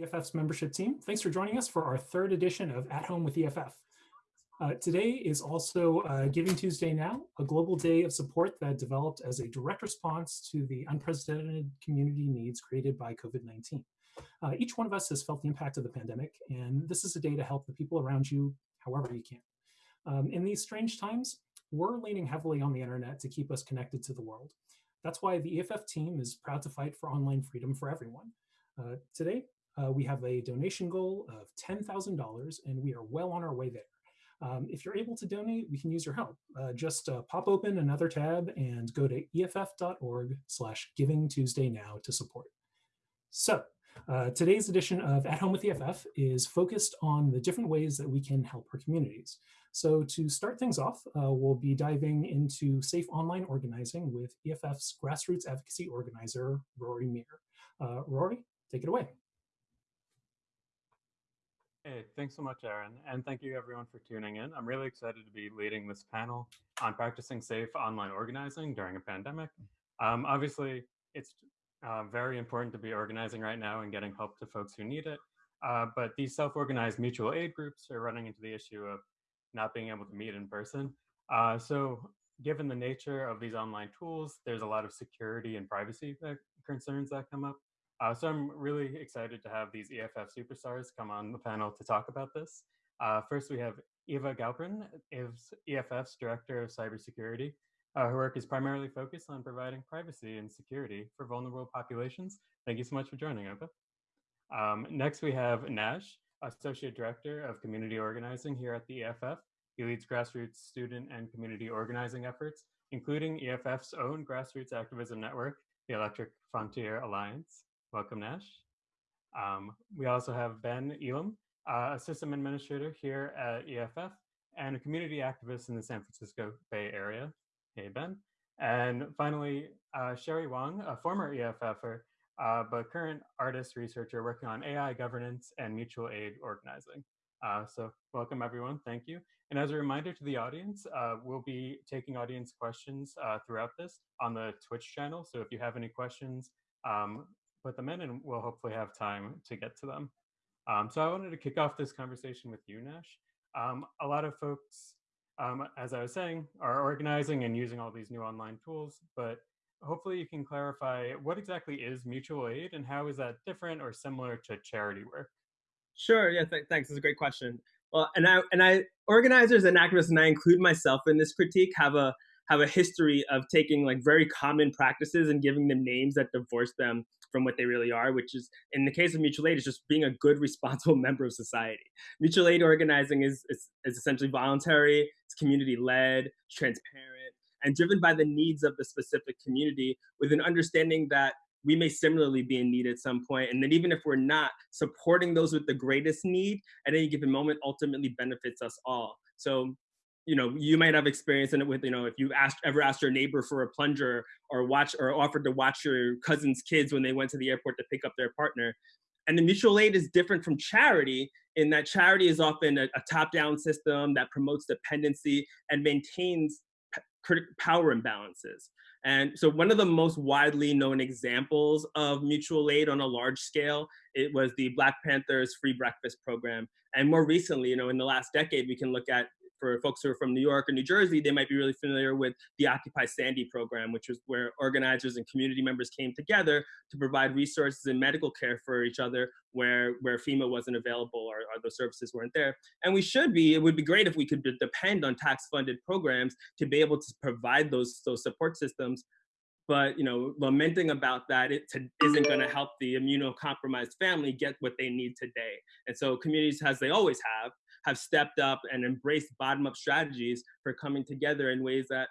EFF's membership team. Thanks for joining us for our third edition of At Home with EFF. Uh, today is also uh, Giving Tuesday Now, a global day of support that developed as a direct response to the unprecedented community needs created by COVID-19. Uh, each one of us has felt the impact of the pandemic, and this is a day to help the people around you however you can. Um, in these strange times, we're leaning heavily on the internet to keep us connected to the world. That's why the EFF team is proud to fight for online freedom for everyone. Uh, today, uh, we have a donation goal of $10,000 and we are well on our way there. Um, if you're able to donate, we can use your help. Uh, just uh, pop open another tab and go to EFF.org slash Giving Tuesday Now to support. So uh, today's edition of At Home with EFF is focused on the different ways that we can help our communities. So to start things off, uh, we'll be diving into safe online organizing with EFF's grassroots advocacy organizer, Rory Mir. Uh, Rory, take it away. Hey, thanks so much, Aaron. And thank you everyone for tuning in. I'm really excited to be leading this panel on practicing safe online organizing during a pandemic. Um, obviously, it's uh, very important to be organizing right now and getting help to folks who need it. Uh, but these self-organized mutual aid groups are running into the issue of not being able to meet in person. Uh, so given the nature of these online tools, there's a lot of security and privacy concerns that come up. Uh, so I'm really excited to have these EFF superstars come on the panel to talk about this. Uh, first, we have Eva Galperin, EFF's Director of Cybersecurity. Uh, her work is primarily focused on providing privacy and security for vulnerable populations. Thank you so much for joining, Eva. Um, next, we have Nash, Associate Director of Community Organizing here at the EFF. He leads grassroots student and community organizing efforts, including EFF's own grassroots activism network, the Electric Frontier Alliance. Welcome, Nash. Um, we also have Ben Elam, uh, a system administrator here at EFF and a community activist in the San Francisco Bay Area. Hey, Ben. And finally, uh, Sherry Wang, a former EFFer, uh, but current artist researcher working on AI governance and mutual aid organizing. Uh, so welcome everyone, thank you. And as a reminder to the audience, uh, we'll be taking audience questions uh, throughout this on the Twitch channel. So if you have any questions, um, put them in and we'll hopefully have time to get to them. Um, so I wanted to kick off this conversation with you, Nash. Um, a lot of folks, um, as I was saying, are organizing and using all these new online tools, but hopefully you can clarify what exactly is mutual aid and how is that different or similar to charity work? Sure, yeah, th thanks, it's a great question. Well, and I, and I, organizers and activists, and I include myself in this critique, have a, have a history of taking like very common practices and giving them names that divorce them from what they really are, which is in the case of mutual aid, is just being a good, responsible member of society. Mutual aid organizing is, is, is essentially voluntary, it's community led, transparent, and driven by the needs of the specific community with an understanding that we may similarly be in need at some point. And then even if we're not, supporting those with the greatest need at any given moment ultimately benefits us all. So you know, you might have experience in it with, you know, if you've asked ever asked your neighbor for a plunger or watch or offered to watch your cousin's kids when they went to the airport to pick up their partner. And the mutual aid is different from charity in that charity is often a, a top-down system that promotes dependency and maintains power imbalances. And so one of the most widely known examples of mutual aid on a large scale, it was the Black Panthers free breakfast program. And more recently, you know, in the last decade, we can look at for folks who are from New York or New Jersey, they might be really familiar with the Occupy Sandy program, which was where organizers and community members came together to provide resources and medical care for each other where, where FEMA wasn't available or, or those services weren't there. And we should be, it would be great if we could depend on tax funded programs to be able to provide those, those support systems but you know lamenting about that it isn't going to help the immunocompromised family get what they need today and so communities as they always have have stepped up and embraced bottom-up strategies for coming together in ways that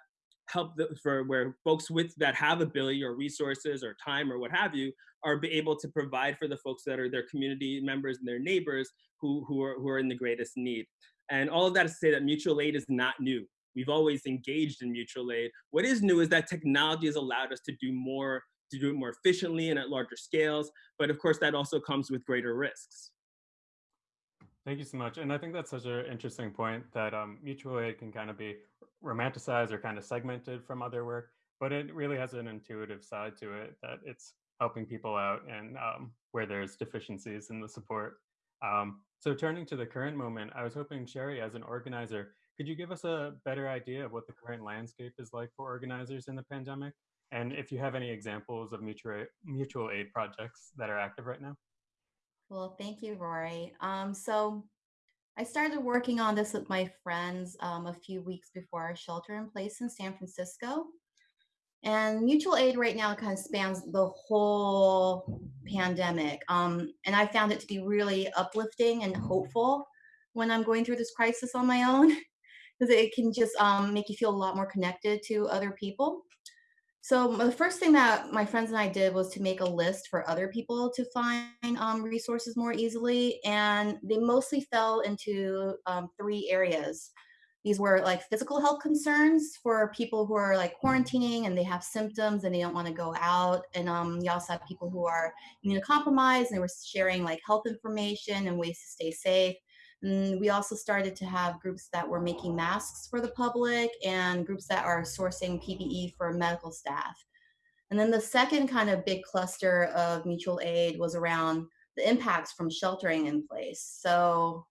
help the, for where folks with that have ability or resources or time or what have you are be able to provide for the folks that are their community members and their neighbors who, who, are, who are in the greatest need. And all of that is to say that mutual aid is not new. We've always engaged in mutual aid. What is new is that technology has allowed us to do more, to do it more efficiently and at larger scales. But of course, that also comes with greater risks. Thank you so much. And I think that's such an interesting point that um, mutual aid can kind of be romanticized or kind of segmented from other work, but it really has an intuitive side to it that it's helping people out and um, where there's deficiencies in the support. Um, so turning to the current moment, I was hoping Sherry, as an organizer, could you give us a better idea of what the current landscape is like for organizers in the pandemic? And if you have any examples of mutual, mutual aid projects that are active right now? Well, thank you, Rory. Um, so I started working on this with my friends um, a few weeks before our shelter in place in San Francisco. And mutual aid right now kind of spans the whole pandemic. Um, and I found it to be really uplifting and hopeful when I'm going through this crisis on my own, because it can just um, make you feel a lot more connected to other people. So the first thing that my friends and I did was to make a list for other people to find um, resources more easily, and they mostly fell into um, three areas. These were like physical health concerns for people who are like quarantining and they have symptoms and they don't want to go out. And um, you also have people who are immunocompromised and they were sharing like health information and ways to stay safe. And we also started to have groups that were making masks for the public and groups that are sourcing PPE for medical staff. And then the second kind of big cluster of mutual aid was around the impacts from sheltering in place. So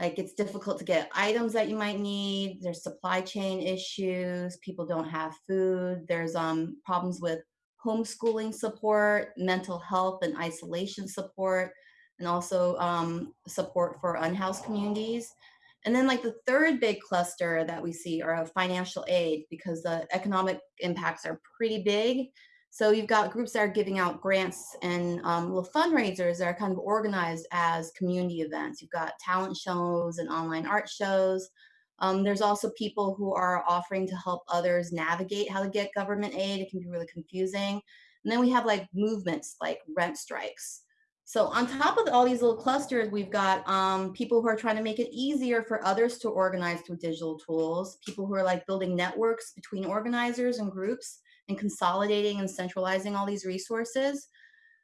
like it's difficult to get items that you might need. There's supply chain issues. People don't have food. There's um, problems with homeschooling support, mental health and isolation support and also um, support for unhoused communities. And then like the third big cluster that we see are of financial aid because the economic impacts are pretty big. So you've got groups that are giving out grants and um, little fundraisers that are kind of organized as community events. You've got talent shows and online art shows. Um, there's also people who are offering to help others navigate how to get government aid. It can be really confusing. And then we have like movements like rent strikes. So on top of all these little clusters, we've got um, people who are trying to make it easier for others to organize through digital tools, people who are like building networks between organizers and groups and consolidating and centralizing all these resources.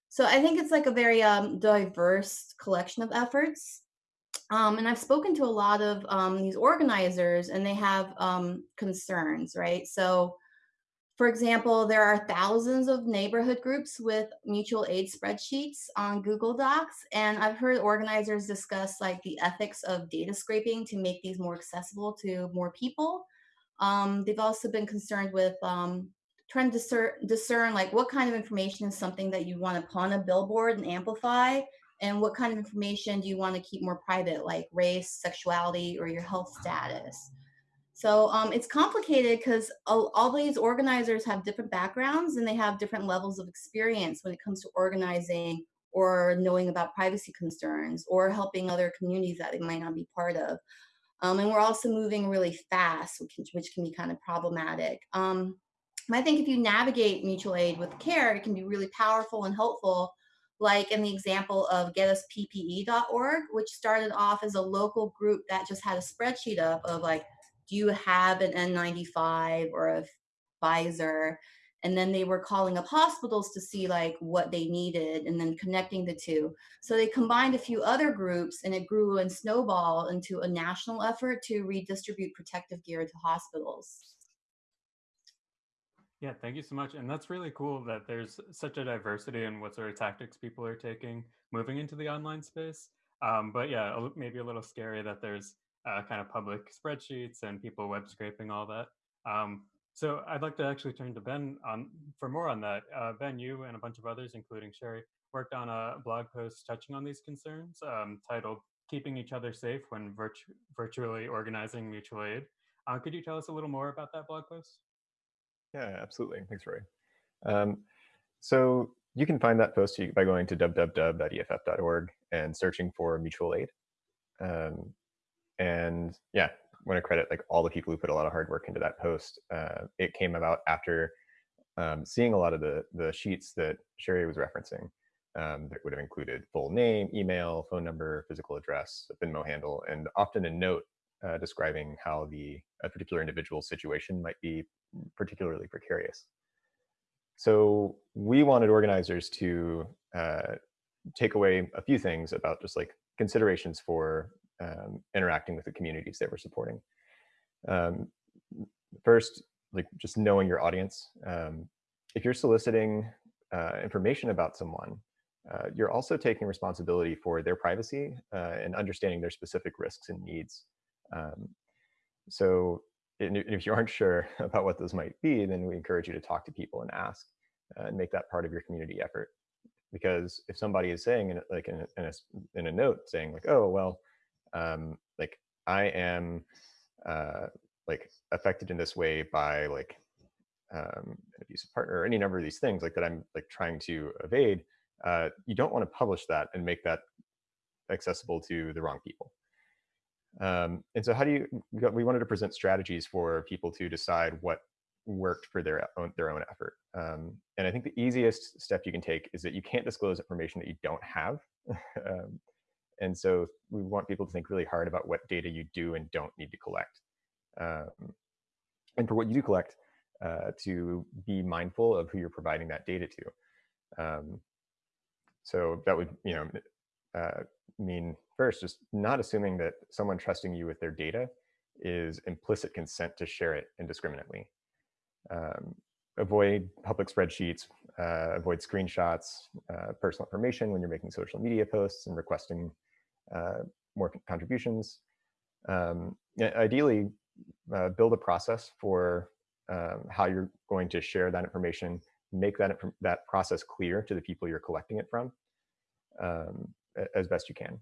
So I think it's like a very um, diverse collection of efforts. Um, and I've spoken to a lot of um, these organizers and they have um, concerns, right? So for example, there are thousands of neighborhood groups with mutual aid spreadsheets on Google Docs. And I've heard organizers discuss like the ethics of data scraping to make these more accessible to more people. Um, they've also been concerned with um, trying to discern, discern like what kind of information is something that you want to put on a billboard and amplify and what kind of information do you want to keep more private like race, sexuality, or your health status. So um, it's complicated because all, all, these organizers have different backgrounds and they have different levels of experience when it comes to organizing or knowing about privacy concerns or helping other communities that they might not be part of. Um, and we're also moving really fast, which can, which can be kind of problematic. Um, I think if you navigate mutual aid with care, it can be really powerful and helpful like in the example of getusppe.org, which started off as a local group that just had a spreadsheet up of like do you have an N95 or a Pfizer? And then they were calling up hospitals to see like what they needed and then connecting the two. So they combined a few other groups and it grew and snowballed into a national effort to redistribute protective gear to hospitals. Yeah, thank you so much. And that's really cool that there's such a diversity in what sort of tactics people are taking moving into the online space. Um, but yeah, maybe a little scary that there's uh, kind of public spreadsheets and people web scraping all that. Um, so I'd like to actually turn to Ben on for more on that. Uh, ben, you and a bunch of others, including Sherry, worked on a blog post touching on these concerns um, titled Keeping Each Other Safe When Virtu Virtually Organizing Mutual Aid. Uh, could you tell us a little more about that blog post? Yeah, absolutely. Thanks, Rory. Um, so you can find that post by going to www.eff.org and searching for mutual aid. Um, and yeah, I want to credit like all the people who put a lot of hard work into that post. Uh, it came about after um, seeing a lot of the the sheets that Sherry was referencing um, that would have included full name, email, phone number, physical address, a Venmo handle, and often a note uh, describing how the a particular individual situation might be particularly precarious. So we wanted organizers to uh, take away a few things about just like considerations for um, interacting with the communities that we're supporting. Um, first, like just knowing your audience. Um, if you're soliciting uh, information about someone, uh, you're also taking responsibility for their privacy uh, and understanding their specific risks and needs. Um, so if you aren't sure about what those might be, then we encourage you to talk to people and ask uh, and make that part of your community effort. Because if somebody is saying, in, like in a, in a, in a note, saying like, "Oh, well, um, like I am uh, like affected in this way by like um, an abusive partner or any number of these things like that I'm like trying to evade," uh, you don't want to publish that and make that accessible to the wrong people. Um, and so how do you, we wanted to present strategies for people to decide what worked for their own, their own effort. Um, and I think the easiest step you can take is that you can't disclose information that you don't have. um, and so we want people to think really hard about what data you do and don't need to collect. Um, and for what you do collect, uh, to be mindful of who you're providing that data to. Um, so that would, you know, uh, mean first, just not assuming that someone trusting you with their data is implicit consent to share it indiscriminately. Um, avoid public spreadsheets, uh, avoid screenshots, uh, personal information when you're making social media posts and requesting more contributions. Um, ideally, uh, build a process for um, how you're going to share that information, make that, that process clear to the people you're collecting it from um, as best you can.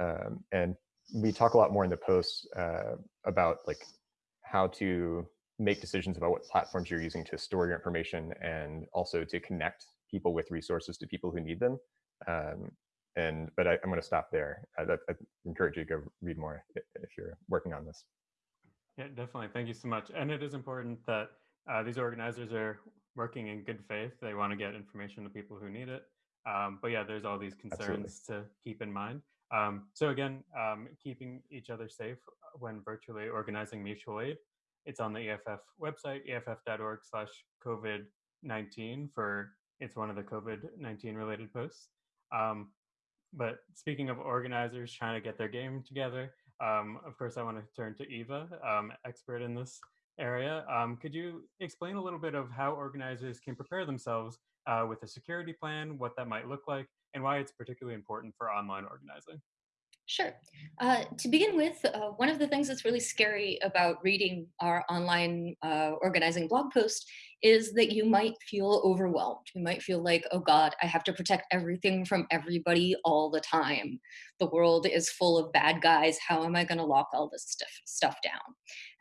Um, and we talk a lot more in the posts uh, about like how to make decisions about what platforms you're using to store your information and also to connect people with resources to people who need them. Um, and but I, am going to stop there. I, I, encourage you to go read more if you're working on this. Yeah, definitely. Thank you so much. And it is important that uh, these organizers are working in good faith. They want to get information to people who need it. Um, but yeah, there's all these concerns Absolutely. to keep in mind. Um, so again, um, keeping each other safe when virtually organizing mutual aid. It's on the EFF website, eff.org slash COVID-19 for, it's one of the COVID-19 related posts. Um, but speaking of organizers trying to get their game together, um, of course, I want to turn to Eva, um, expert in this area. Um, could you explain a little bit of how organizers can prepare themselves uh, with a security plan, what that might look like, and why it's particularly important for online organizing. Sure. Uh, to begin with, uh, one of the things that's really scary about reading our online uh, organizing blog post is that you might feel overwhelmed. You might feel like, oh God, I have to protect everything from everybody all the time. The world is full of bad guys. How am I going to lock all this stuff, stuff down?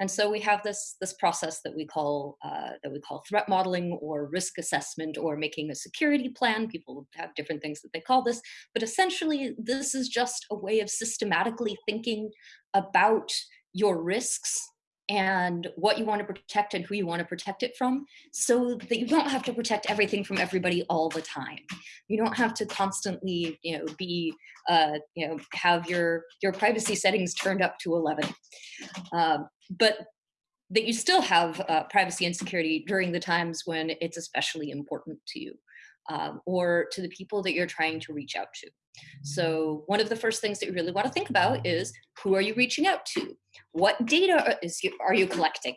And so we have this, this process that we call uh, that we call threat modeling or risk assessment or making a security plan. People have different things that they call this, but essentially this is just a way of systematically thinking about your risks and what you want to protect and who you want to protect it from so that you don't have to protect everything from everybody all the time. You don't have to constantly you know be uh, you know have your your privacy settings turned up to 11 um, but that you still have uh, privacy and security during the times when it's especially important to you um, or to the people that you're trying to reach out to. So one of the first things that you really want to think about is who are you reaching out to? What data is you, are you collecting?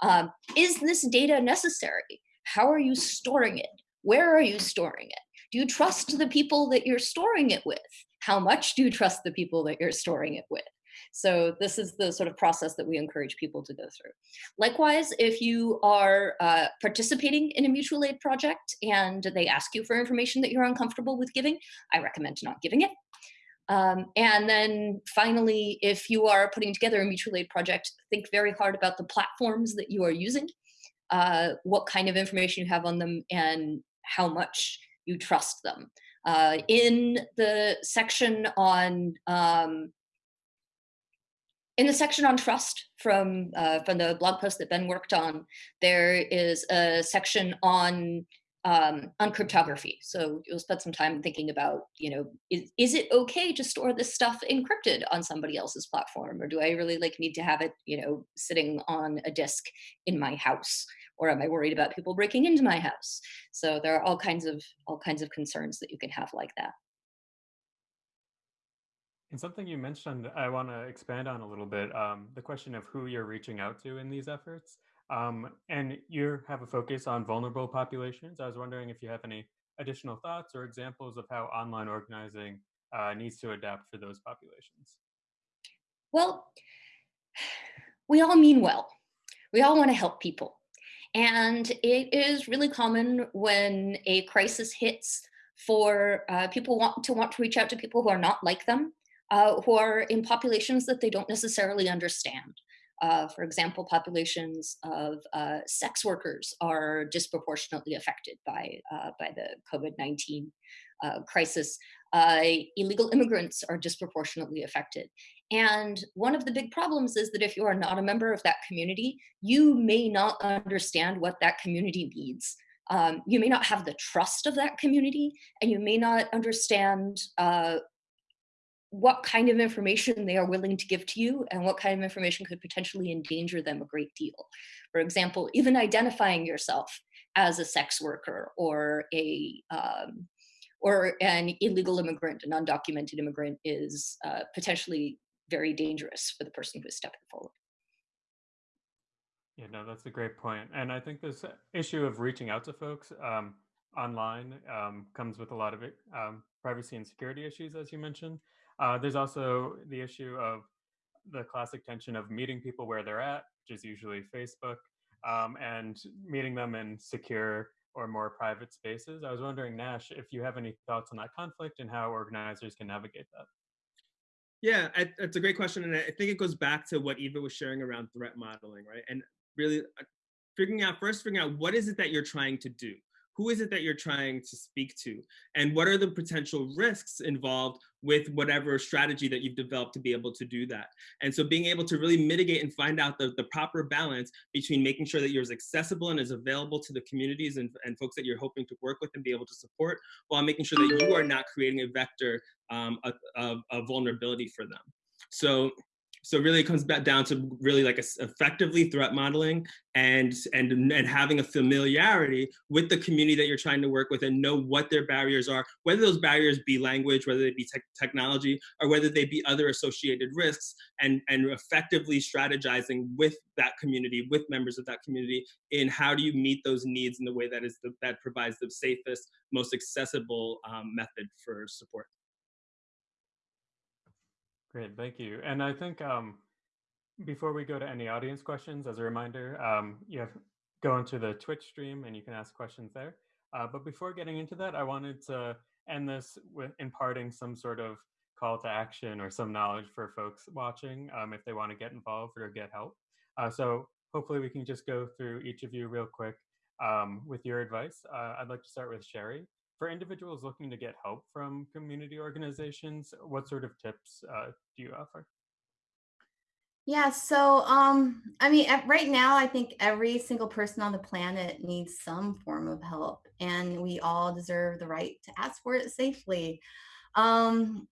Um, is this data necessary? How are you storing it? Where are you storing it? Do you trust the people that you're storing it with? How much do you trust the people that you're storing it with? So this is the sort of process that we encourage people to go through. Likewise, if you are uh, participating in a mutual aid project and they ask you for information that you're uncomfortable with giving, I recommend not giving it. Um, and then finally, if you are putting together a mutual aid project, think very hard about the platforms that you are using, uh, what kind of information you have on them, and how much you trust them. Uh, in the section on um, in the section on trust from uh, from the blog post that Ben worked on, there is a section on um, on cryptography. So you'll spend some time thinking about, you know, is, is it okay to store this stuff encrypted on somebody else's platform? Or do I really like need to have it, you know, sitting on a disk in my house? Or am I worried about people breaking into my house? So there are all kinds of all kinds of concerns that you can have like that. And something you mentioned, I want to expand on a little bit, um, the question of who you're reaching out to in these efforts. Um, and you have a focus on vulnerable populations. I was wondering if you have any additional thoughts or examples of how online organizing uh, needs to adapt for those populations. Well, we all mean well. We all want to help people. And it is really common when a crisis hits for uh, people want to want to reach out to people who are not like them, uh, who are in populations that they don't necessarily understand. Uh, for example, populations of uh, sex workers are disproportionately affected by, uh, by the COVID-19 uh, crisis. illegal immigrants are disproportionately affected. And one of the big problems is that if you are not a member of that community, you may not understand what that community needs. Um, you may not have the trust of that community, and you may not understand uh, what kind of information they are willing to give to you and what kind of information could potentially endanger them a great deal. For example, even identifying yourself as a sex worker or a um, or an illegal immigrant, an undocumented immigrant is uh, potentially very dangerous for the person who is stepping forward. Yeah, no, that's a great point. And I think this issue of reaching out to folks um, online um, comes with a lot of um, privacy and security issues, as you mentioned. Uh, there's also the issue of the classic tension of meeting people where they're at, which is usually Facebook, um, and meeting them in secure or more private spaces. I was wondering, Nash, if you have any thoughts on that conflict and how organizers can navigate that. Yeah, I, that's a great question, and I think it goes back to what Eva was sharing around threat modeling, right? And really uh, figuring out first, figuring out what is it that you're trying to do who is it that you're trying to speak to? And what are the potential risks involved with whatever strategy that you've developed to be able to do that? And so being able to really mitigate and find out the, the proper balance between making sure that you're as accessible and as available to the communities and, and folks that you're hoping to work with and be able to support while making sure that you are not creating a vector um, of, of, of vulnerability for them. So so really it comes back down to really like a, effectively threat modeling and, and, and having a familiarity with the community that you're trying to work with and know what their barriers are, whether those barriers be language, whether they be te technology, or whether they be other associated risks and, and effectively strategizing with that community, with members of that community in how do you meet those needs in the way that is the, that provides the safest, most accessible um, method for support. Great, thank you. And I think um, before we go to any audience questions, as a reminder, um, you have go into the Twitch stream and you can ask questions there. Uh, but before getting into that, I wanted to end this with imparting some sort of call to action or some knowledge for folks watching um, if they want to get involved or get help. Uh, so hopefully we can just go through each of you real quick um, with your advice. Uh, I'd like to start with Sherry for individuals looking to get help from community organizations, what sort of tips uh, do you offer? Yeah, so um, I mean, right now, I think every single person on the planet needs some form of help, and we all deserve the right to ask for it safely. Um,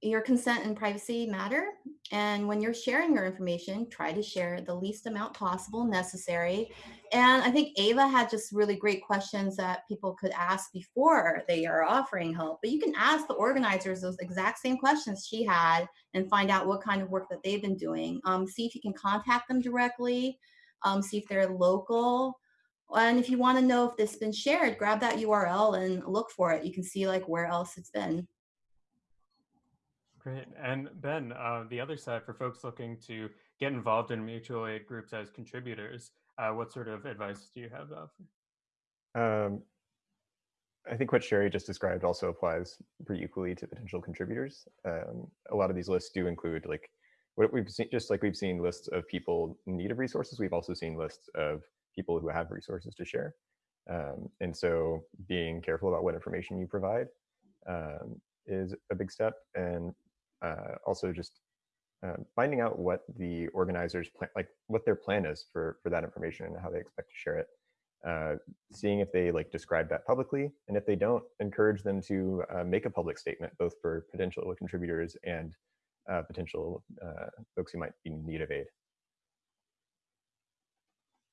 your consent and privacy matter. And when you're sharing your information, try to share the least amount possible necessary. And I think Ava had just really great questions that people could ask before they are offering help. But you can ask the organizers those exact same questions she had and find out what kind of work that they've been doing. Um, see if you can contact them directly, um, see if they're local. And if you want to know if this has been shared, grab that URL and look for it. You can see like where else it's been. Great. And Ben, uh, the other side for folks looking to get involved in mutual aid groups as contributors, uh, what sort of advice do you have Um, I think what Sherry just described also applies pretty equally to potential contributors. Um, a lot of these lists do include like what we've seen, just like we've seen lists of people in need of resources, we've also seen lists of people who have resources to share. Um, and so being careful about what information you provide um, is a big step. And uh, also just uh, finding out what the organizers plan, like what their plan is for for that information and how they expect to share it. Uh, seeing if they like describe that publicly, and if they don't, encourage them to uh, make a public statement, both for potential contributors and uh, potential uh, folks who might be in need of aid.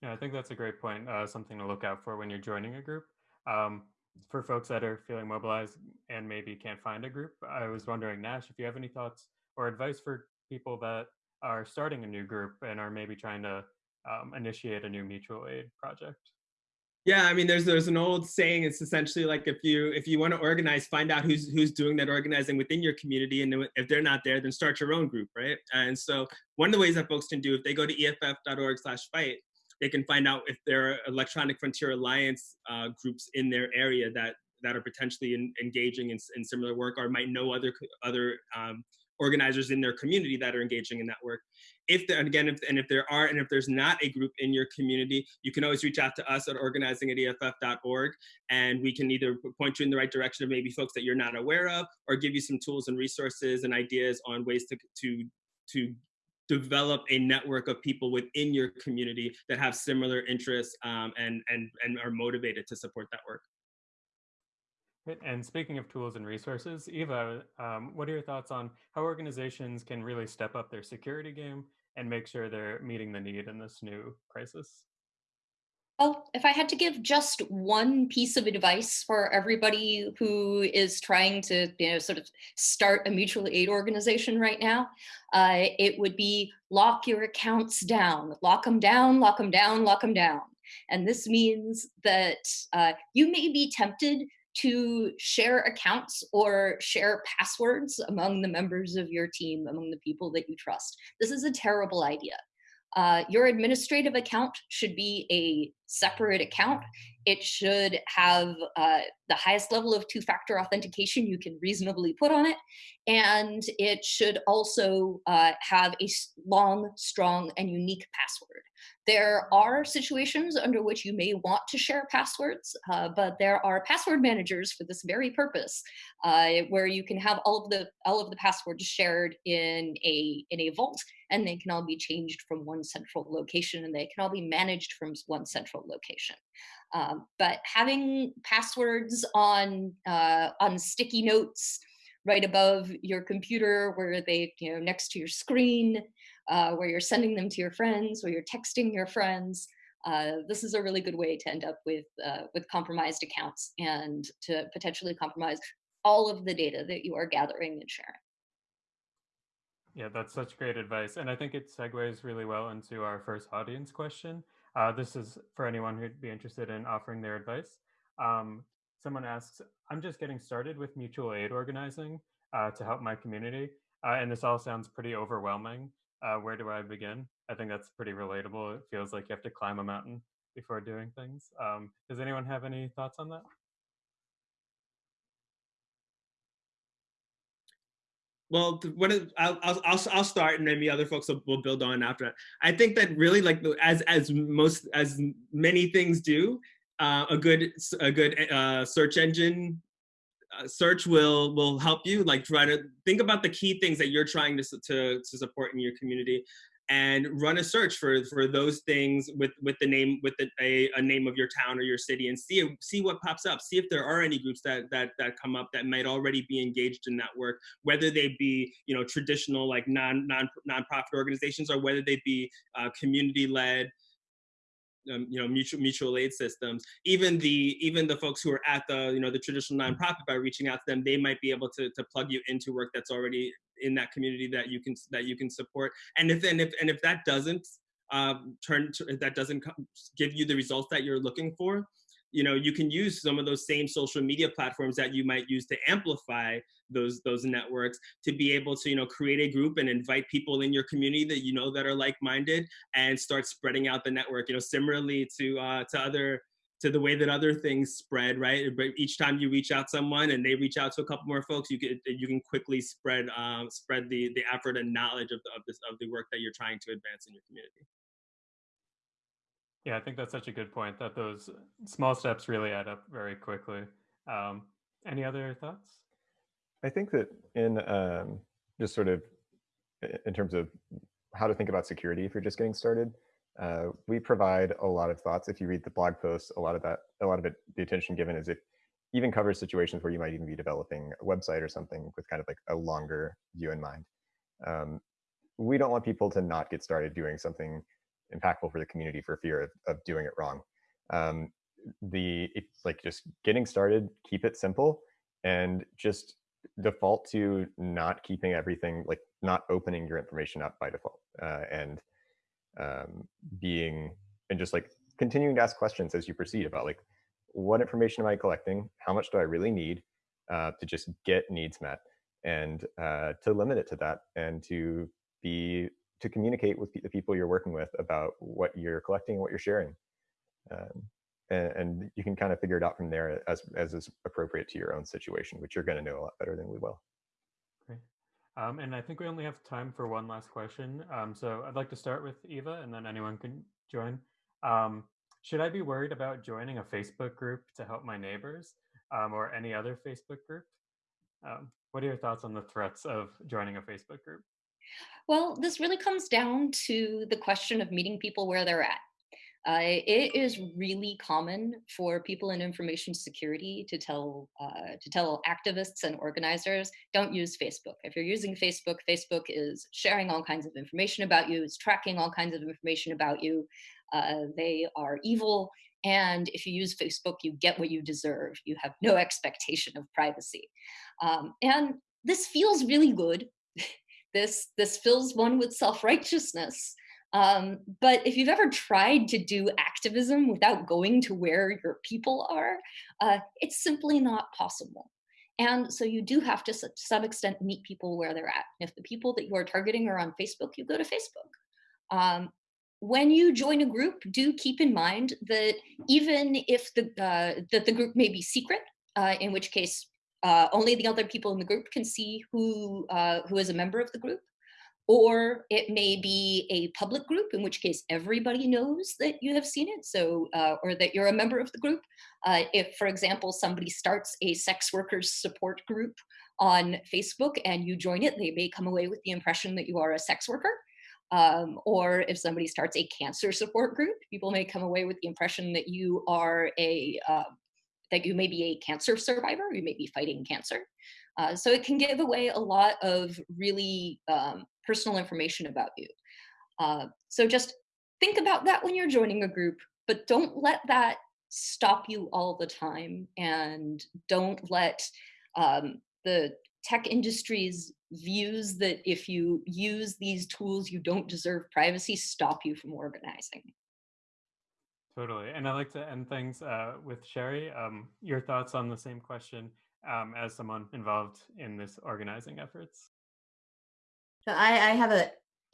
Yeah, I think that's a great point. something to look out for when you're joining a group. Um, for folks that are feeling mobilized and maybe can't find a group, I was wondering, Nash, if you have any thoughts or advice for people that are starting a new group and are maybe trying to um, initiate a new mutual aid project? Yeah, I mean, there's there's an old saying. It's essentially like if you if you want to organize, find out who's who's doing that organizing within your community, and if they're not there, then start your own group, right? And so one of the ways that folks can do, if they go to eff.org/fight, they can find out if there are Electronic Frontier Alliance uh, groups in their area that that are potentially in, engaging in, in, similar work, or might know other other um, organizers in their community that are engaging in that work. If there, and again, if, and if there are, and if there's not a group in your community, you can always reach out to us at organizing at EFF.org, and we can either point you in the right direction of maybe folks that you're not aware of, or give you some tools and resources and ideas on ways to to to develop a network of people within your community that have similar interests um, and and and are motivated to support that work. And speaking of tools and resources, Eva, um, what are your thoughts on how organizations can really step up their security game and make sure they're meeting the need in this new crisis? Well, if I had to give just one piece of advice for everybody who is trying to, you know, sort of start a mutual aid organization right now, uh, it would be lock your accounts down, lock them down, lock them down, lock them down. And this means that uh, you may be tempted to share accounts or share passwords among the members of your team, among the people that you trust. This is a terrible idea. Uh, your administrative account should be a separate account. It should have uh, the highest level of two-factor authentication you can reasonably put on it. And it should also uh, have a long, strong, and unique password. There are situations under which you may want to share passwords, uh, but there are password managers for this very purpose, uh, where you can have all of the all of the passwords shared in a in a vault, and they can all be changed from one central location, and they can all be managed from one central location. Um, but having passwords on uh, on sticky notes right above your computer, where they you know next to your screen uh, where you're sending them to your friends, where you're texting your friends. Uh, this is a really good way to end up with uh, with compromised accounts and to potentially compromise all of the data that you are gathering and sharing. Yeah, that's such great advice. And I think it segues really well into our first audience question. Uh, this is for anyone who'd be interested in offering their advice. Um, someone asks, I'm just getting started with mutual aid organizing uh, to help my community. Uh, and this all sounds pretty overwhelming uh, where do I begin? I think that's pretty relatable. It feels like you have to climb a mountain before doing things. Um, does anyone have any thoughts on that? Well, what is, I'll, I'll, I'll start and maybe other folks will, will build on after that. I think that really like as, as most, as many things do, uh, a good, a good uh, search engine uh, search will will help you like try to think about the key things that you're trying to, to, to support in your community and run a search for for those things with with the name with the, a, a name of your town or your city and see see what pops up. See if there are any groups that that that come up that might already be engaged in that work whether they be you know traditional like non non nonprofit organizations or whether they be uh, community led um, you know mutual mutual aid systems. Even the even the folks who are at the you know the traditional nonprofit by reaching out to them they might be able to, to plug you into work that's already in that community that you can that you can support. And if and if and if that doesn't um, turn to, that doesn't give you the results that you're looking for you know you can use some of those same social media platforms that you might use to amplify those those networks to be able to you know create a group and invite people in your community that you know that are like-minded and start spreading out the network. You know similarly to uh to other to the way that other things spread right but each time you reach out someone and they reach out to a couple more folks you can you can quickly spread um spread the the effort and knowledge of the, of this of the work that you're trying to advance in your community yeah, I think that's such a good point that those small steps really add up very quickly. Um, any other thoughts? I think that in um, just sort of in terms of how to think about security if you're just getting started, uh, we provide a lot of thoughts. If you read the blog posts, a lot of that, a lot of it, the attention given is it even covers situations where you might even be developing a website or something with kind of like a longer view in mind. Um, we don't want people to not get started doing something impactful for the community for fear of, of doing it wrong. Um, the it's like just getting started, keep it simple, and just default to not keeping everything like not opening your information up by default. Uh, and um, being and just like continuing to ask questions as you proceed about like what information am I collecting? How much do I really need uh, to just get needs met? And uh, to limit it to that and to be to communicate with the people you're working with about what you're collecting, what you're sharing. Um, and, and, you can kind of figure it out from there as, as is appropriate to your own situation, which you're going to know a lot better than we will. Um, and I think we only have time for one last question. Um, so I'd like to start with Eva and then anyone can join. Um, should I be worried about joining a Facebook group to help my neighbors um, or any other Facebook group? Um, what are your thoughts on the threats of joining a Facebook group? Well, this really comes down to the question of meeting people where they're at. Uh, it is really common for people in information security to tell uh, to tell activists and organizers don't use Facebook. If you're using Facebook, Facebook is sharing all kinds of information about you, is tracking all kinds of information about you. Uh, they are evil, and if you use Facebook, you get what you deserve. You have no expectation of privacy, um, and this feels really good. this this fills one with self righteousness. Um, but if you've ever tried to do activism without going to where your people are, uh, it's simply not possible. And so you do have to, to some extent, meet people where they're at. If the people that you are targeting are on Facebook, you go to Facebook. Um, when you join a group, do keep in mind that even if the uh, that the group may be secret, uh, in which case uh, only the other people in the group can see who uh, who is a member of the group, or it may be a public group, in which case everybody knows that you have seen it, so uh, or that you're a member of the group. Uh, if, for example, somebody starts a sex workers support group on Facebook and you join it, they may come away with the impression that you are a sex worker. Um, or if somebody starts a cancer support group, people may come away with the impression that you are a uh, that you may be a cancer survivor, you may be fighting cancer. Uh, so it can give away a lot of really um, personal information about you. Uh, so just think about that when you're joining a group, but don't let that stop you all the time and don't let um, the tech industry's views that if you use these tools you don't deserve privacy stop you from organizing totally and i like to end things uh, with sherry um, your thoughts on the same question um, as someone involved in this organizing efforts I, I have an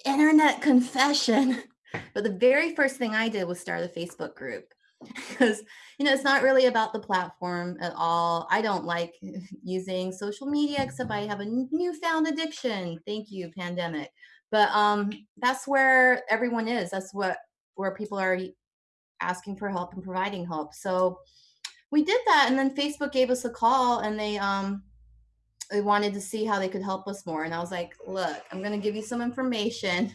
internet confession. but the very first thing I did was start a Facebook group because you know it's not really about the platform at all. I don't like using social media except I have a newfound addiction. Thank you, pandemic. But um, that's where everyone is. That's what where people are asking for help and providing help. So we did that, and then Facebook gave us a call, and they um, they wanted to see how they could help us more. And I was like, look, I'm going to give you some information,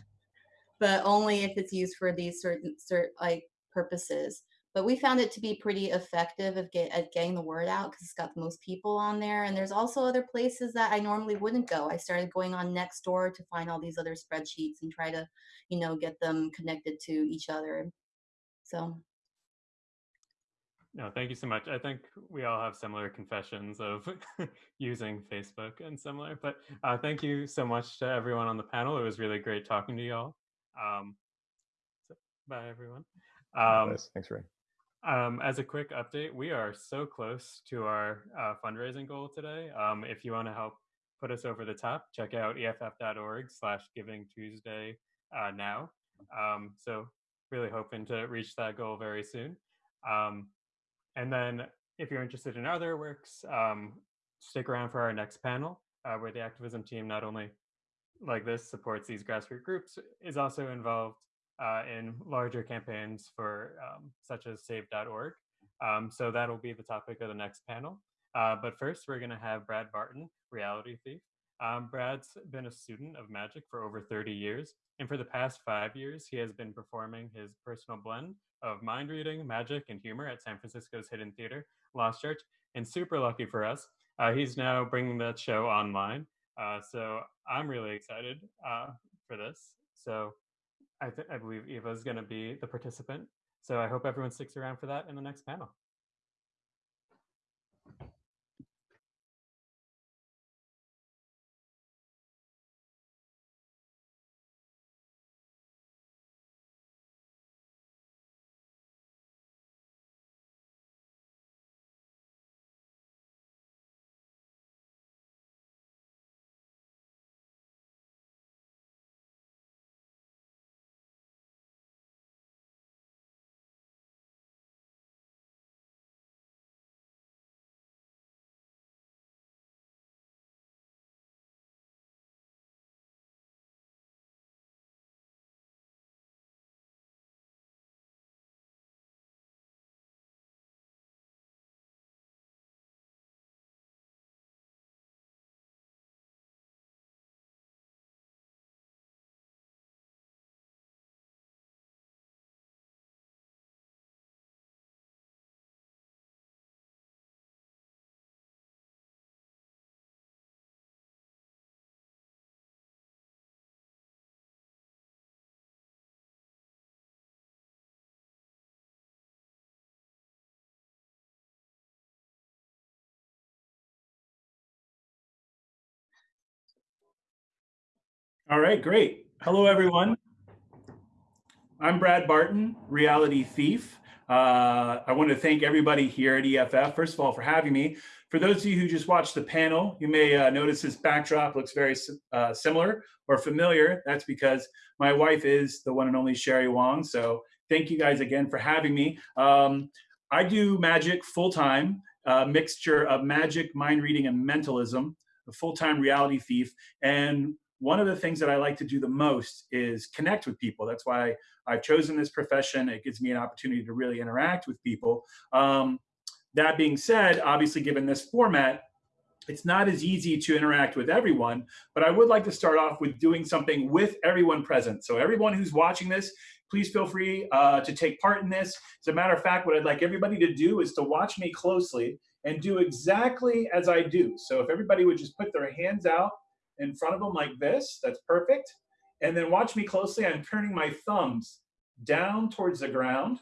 but only if it's used for these certain, certain like purposes. But we found it to be pretty effective of get, at getting the word out because it's got the most people on there. And there's also other places that I normally wouldn't go. I started going on Nextdoor to find all these other spreadsheets and try to, you know, get them connected to each other. So no, thank you so much. I think we all have similar confessions of using Facebook and similar, but uh, thank you so much to everyone on the panel. It was really great talking to you all. Um, so bye, everyone. Um, Thanks, Ray. Um, as a quick update, we are so close to our uh, fundraising goal today. Um, if you want to help put us over the top, check out EFF.org slash Giving Tuesday uh, now. Um, so really hoping to reach that goal very soon. Um, and then if you're interested in other works, um, stick around for our next panel, uh, where the activism team not only like this supports these grassroots groups, is also involved uh, in larger campaigns for um, such as save.org. Um, so that'll be the topic of the next panel. Uh, but first, we're going to have Brad Barton, Reality Thief. Um, Brad's been a student of magic for over 30 years, and for the past five years, he has been performing his personal blend of mind reading, magic, and humor at San Francisco's Hidden Theater, Lost Church. And super lucky for us, uh, he's now bringing that show online. Uh, so I'm really excited uh, for this. So I, th- I believe Eva is going to be the participant. So I hope everyone sticks around for that in the next panel. All right, great. Hello, everyone. I'm Brad Barton, Reality Thief. Uh, I want to thank everybody here at EFF, first of all, for having me. For those of you who just watched the panel, you may uh, notice this backdrop looks very uh, similar or familiar. That's because my wife is the one and only Sherry Wong. So thank you guys again for having me. Um, I do magic full-time, a mixture of magic, mind reading, and mentalism, a full-time reality thief. And one of the things that I like to do the most is connect with people. That's why I've chosen this profession. It gives me an opportunity to really interact with people. Um, that being said, obviously given this format, it's not as easy to interact with everyone, but I would like to start off with doing something with everyone present. So everyone who's watching this, please feel free uh, to take part in this. As a matter of fact, what I'd like everybody to do is to watch me closely and do exactly as I do. So if everybody would just put their hands out in front of them like this. That's perfect. And then watch me closely. I'm turning my thumbs down towards the ground.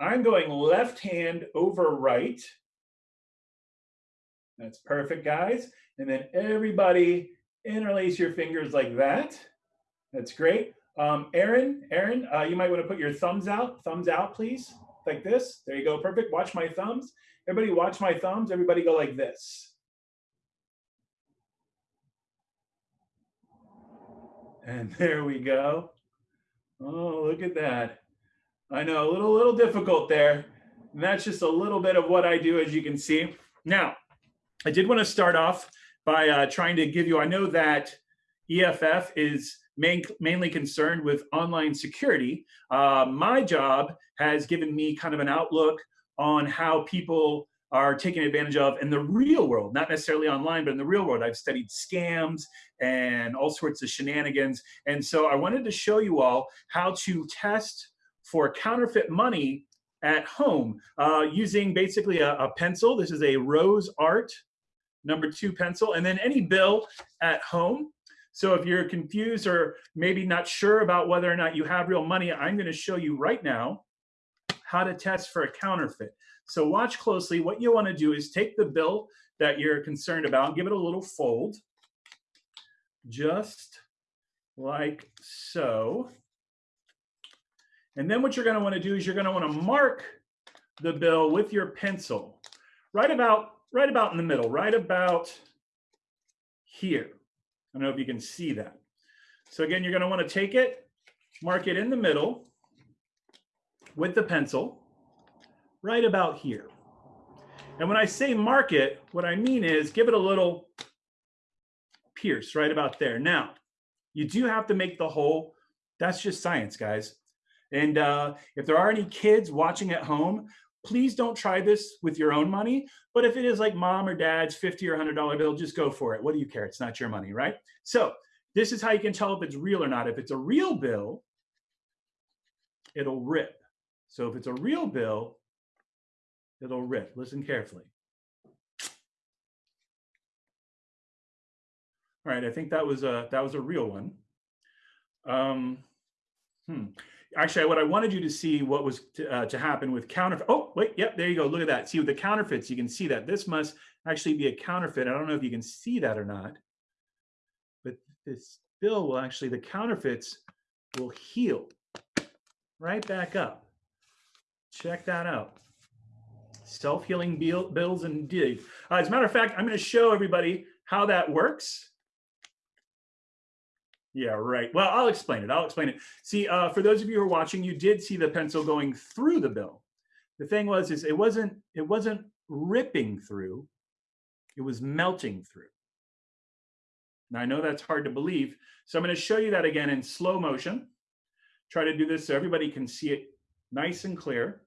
I'm going left hand over right. That's perfect, guys. And then everybody interlace your fingers like that. That's great. Um, Aaron, Aaron, uh, you might want to put your thumbs out. Thumbs out, please. Like this. There you go. Perfect. Watch my thumbs. Everybody watch my thumbs. Everybody go like this. And there we go. Oh, look at that. I know, a little, little difficult there. And that's just a little bit of what I do, as you can see. Now, I did want to start off by uh, trying to give you, I know that EFF is main, mainly concerned with online security. Uh, my job has given me kind of an outlook on how people are taken advantage of in the real world, not necessarily online, but in the real world. I've studied scams and all sorts of shenanigans. And so I wanted to show you all how to test for counterfeit money at home uh, using basically a, a pencil. This is a Rose Art number two pencil, and then any bill at home. So if you're confused or maybe not sure about whether or not you have real money, I'm gonna show you right now how to test for a counterfeit. So watch closely. What you want to do is take the bill that you're concerned about, give it a little fold, just like so. And then what you're going to want to do is you're going to want to mark the bill with your pencil right about right about in the middle, right about here. I don't know if you can see that. So again, you're going to want to take it, mark it in the middle with the pencil right about here. And when I say mark it, what I mean is give it a little pierce right about there. Now, you do have to make the hole. That's just science, guys. And uh, if there are any kids watching at home, please don't try this with your own money. But if it is like mom or dad's 50 or $100 bill, just go for it. What do you care? It's not your money, right? So this is how you can tell if it's real or not. If it's a real bill, it'll rip. So if it's a real bill, it'll rip. Listen carefully. All right, I think that was a that was a real one. Um, hmm. Actually, what I wanted you to see what was to, uh, to happen with counterfeit. Oh, wait, yep, there you go. Look at that. See with the counterfeits, you can see that this must actually be a counterfeit. I don't know if you can see that or not, but this bill will actually the counterfeits will heal right back up. Check that out self-healing bills indeed. Uh, as a matter of fact, I'm going to show everybody how that works. Yeah, right. Well, I'll explain it. I'll explain it. See, uh, for those of you who are watching, you did see the pencil going through the bill. The thing was, is it wasn't it wasn't ripping through, it was melting through. Now I know that's hard to believe, so I'm going to show you that again in slow motion. Try to do this so everybody can see it nice and clear.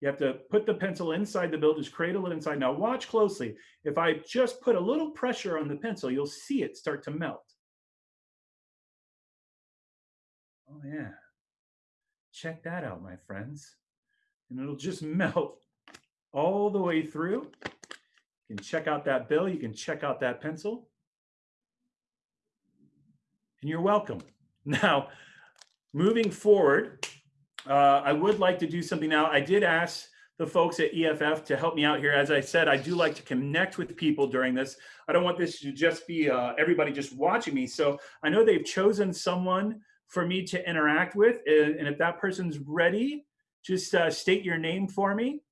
You have to put the pencil inside the bill, just cradle it inside. Now watch closely. If I just put a little pressure on the pencil, you'll see it start to melt. Oh yeah. Check that out, my friends. And it'll just melt all the way through. You can check out that bill. You can check out that pencil. And you're welcome. Now, moving forward, uh, I would like to do something now. I did ask the folks at EFF to help me out here. As I said, I do like to connect with people during this. I don't want this to just be uh, everybody just watching me. So I know they've chosen someone for me to interact with. And if that person's ready, just uh, state your name for me.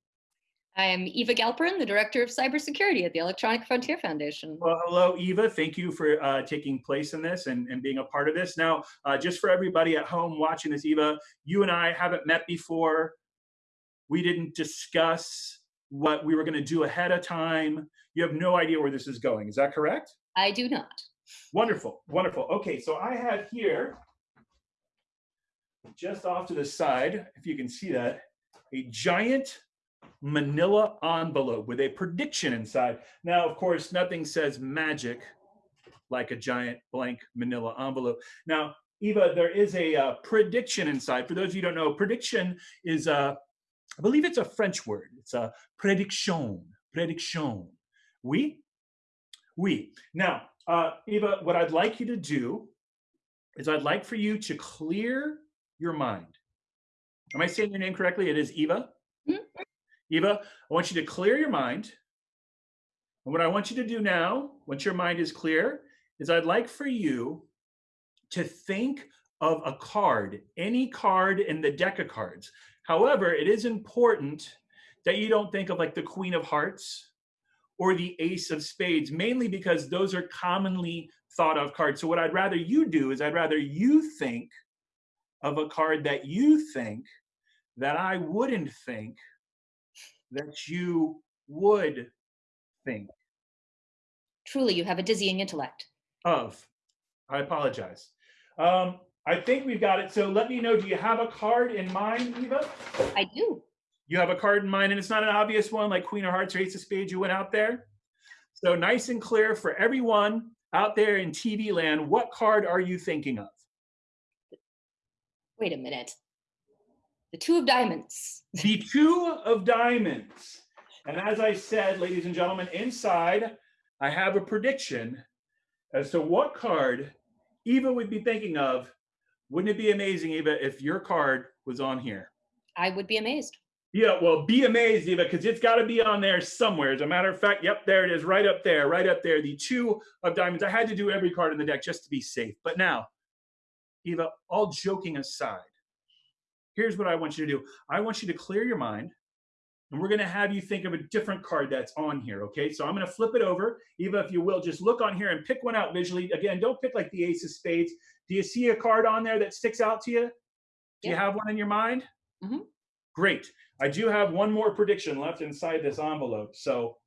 I am Eva Galperin, the Director of Cybersecurity at the Electronic Frontier Foundation. Well, hello, Eva. Thank you for uh, taking place in this and, and being a part of this. Now, uh, just for everybody at home watching this, Eva, you and I haven't met before. We didn't discuss what we were going to do ahead of time. You have no idea where this is going. Is that correct? I do not. Wonderful, wonderful. Okay, so I have here, just off to the side, if you can see that, a giant manila envelope with a prediction inside. Now, of course, nothing says magic like a giant blank manila envelope. Now, Eva, there is a uh, prediction inside. For those of you who don't know, prediction is, uh, I believe it's a French word. It's a prediction, prediction. Oui? Oui. Now, uh, Eva, what I'd like you to do is I'd like for you to clear your mind. Am I saying your name correctly? It is Eva? Eva, I want you to clear your mind. And what I want you to do now, once your mind is clear, is I'd like for you to think of a card, any card in the deck of cards. However, it is important that you don't think of like the Queen of Hearts or the Ace of Spades, mainly because those are commonly thought of cards. So what I'd rather you do is I'd rather you think of a card that you think that I wouldn't think that you would think Truly, you have a dizzying intellect. of. I apologize. Um, I think we've got it. So let me know, do you have a card in mind, Eva? I do. You have a card in mind, and it's not an obvious one like Queen of Hearts or Ace of Spades you went out there. So nice and clear for everyone out there in TV land, what card are you thinking of? Wait a minute. The two of diamonds. the two of diamonds. And as I said, ladies and gentlemen, inside I have a prediction as to what card Eva would be thinking of. Wouldn't it be amazing, Eva, if your card was on here? I would be amazed. Yeah, well, be amazed, Eva, because it's got to be on there somewhere. As a matter of fact, yep, there it is, right up there, right up there. The two of diamonds. I had to do every card in the deck just to be safe. But now, Eva, all joking aside, here's what I want you to do. I want you to clear your mind and we're going to have you think of a different card that's on here. Okay. So I'm going to flip it over. Eva, if you will, just look on here and pick one out visually. Again, don't pick like the ace of spades. Do you see a card on there that sticks out to you? Do yeah. you have one in your mind? Mm -hmm. Great. I do have one more prediction left inside this envelope. So,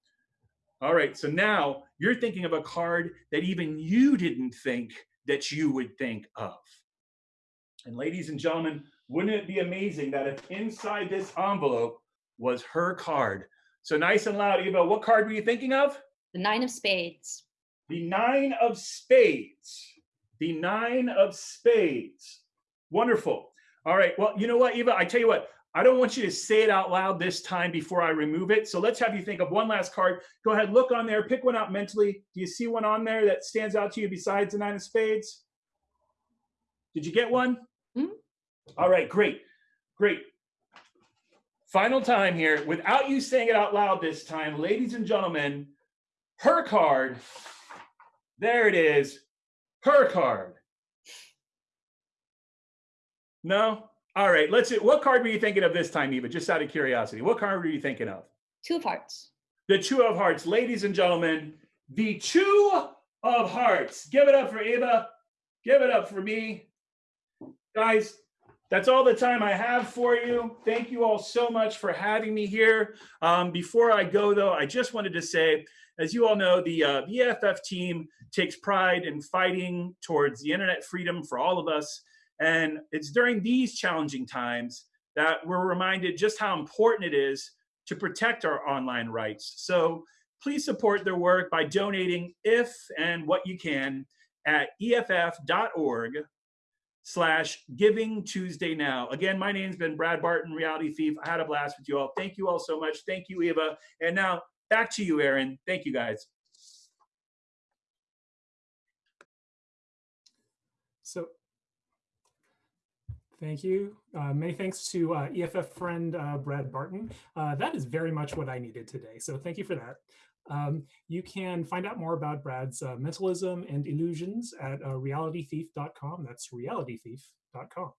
all right. So now you're thinking of a card that even you didn't think that you would think of. And ladies and gentlemen, wouldn't it be amazing that if inside this envelope was her card? So nice and loud, Eva, what card were you thinking of? The nine of spades. The nine of spades. The nine of spades. Wonderful. All right. Well, you know what, Eva? I tell you what, I don't want you to say it out loud this time before I remove it. So let's have you think of one last card. Go ahead, look on there, pick one out mentally. Do you see one on there that stands out to you besides the nine of spades? Did you get one? Mm -hmm. All right, great, great. Final time here, without you saying it out loud this time, ladies and gentlemen, her card, there it is, her card. No? All right, let's see. What card were you thinking of this time, Eva? Just out of curiosity. What card were you thinking of? Two of hearts. The two of hearts. Ladies and gentlemen, the two of hearts. Give it up for Eva. Give it up for me. Guys, that's all the time I have for you. Thank you all so much for having me here. Um, before I go, though, I just wanted to say, as you all know, the, uh, the EFF team takes pride in fighting towards the internet freedom for all of us. And it's during these challenging times that we're reminded just how important it is to protect our online rights. So please support their work by donating if and what you can at EFF.org slash giving Tuesday now. Again, my name's been Brad Barton, Reality Thief. I had a blast with you all. Thank you all so much. Thank you, Eva. And now back to you, Aaron. Thank you, guys. So Thank you. Uh, many thanks to uh, EFF friend uh, Brad Barton. Uh, that is very much what I needed today. So thank you for that. Um, you can find out more about Brad's uh, mentalism and illusions at uh, realitythief.com. That's realitythief.com.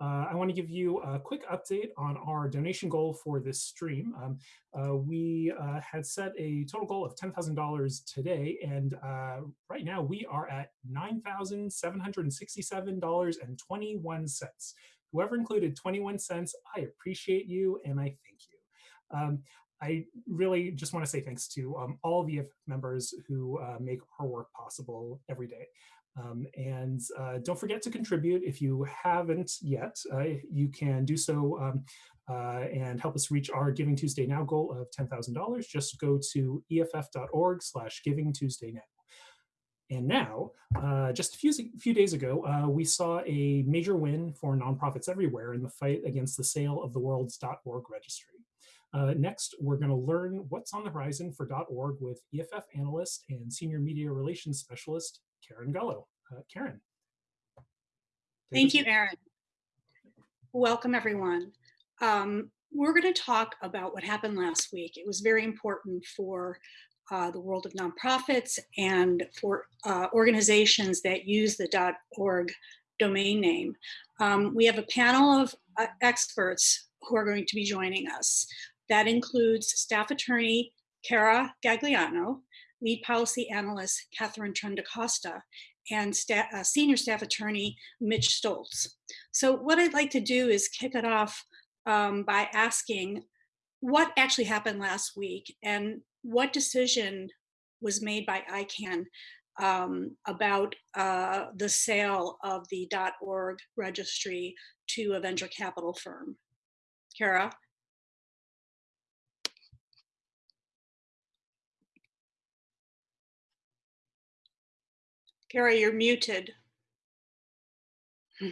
Uh, I want to give you a quick update on our donation goal for this stream. Um, uh, we uh, had set a total goal of $10,000 today, and uh, right now we are at $9,767.21. Whoever included 21 cents, I appreciate you and I thank you. Um, I really just want to say thanks to um, all the members who uh, make our work possible every day. Um, and uh, don't forget to contribute if you haven't yet. Uh, you can do so um, uh, and help us reach our Giving Tuesday Now goal of $10,000. Just go to eff.org slash Giving Tuesday Now. And now, uh, just a few, few days ago, uh, we saw a major win for nonprofits everywhere in the fight against the sale of the world's .org registry. Uh, next, we're going to learn what's on the horizon for .org with EFF analyst and senior media relations specialist Karen Gullo. Uh, Karen. Thank you, Aaron. Welcome, everyone. Um, we're going to talk about what happened last week. It was very important for uh, the world of nonprofits and for uh, organizations that use the .org domain name. Um, we have a panel of uh, experts who are going to be joining us. That includes staff attorney Cara Gagliano, lead policy analyst Katharine Trendacosta, and sta uh, senior staff attorney Mitch Stoltz. So what I'd like to do is kick it off um, by asking what actually happened last week and what decision was made by ICANN um, about uh, the sale of the .org registry to a venture capital firm. Cara? Carrie, you're muted.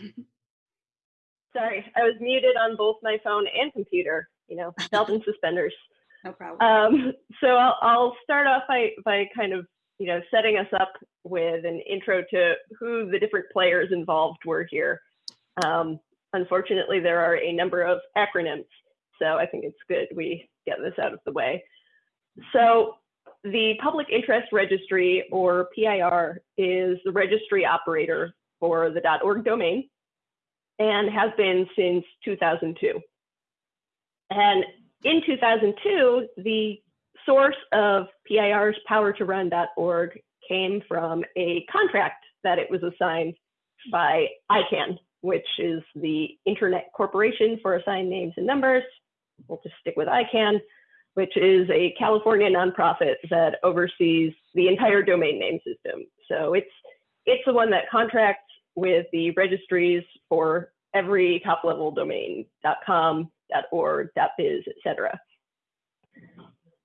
Sorry, I was muted on both my phone and computer, you know, belt and suspenders. No problem. Um, so I'll, I'll start off by, by kind of, you know, setting us up with an intro to who the different players involved were here. Um, unfortunately, there are a number of acronyms, so I think it's good we get this out of the way. So the Public Interest Registry, or PIR, is the registry operator for the .org domain and has been since 2002. And in 2002, the source of PIR's power to run.org came from a contract that it was assigned by ICANN, which is the Internet Corporation for Assigned Names and Numbers. We'll just stick with ICANN which is a California nonprofit that oversees the entire domain name system. So it's it's the one that contracts with the registries for every top level domain, .com, .org, .biz, etc.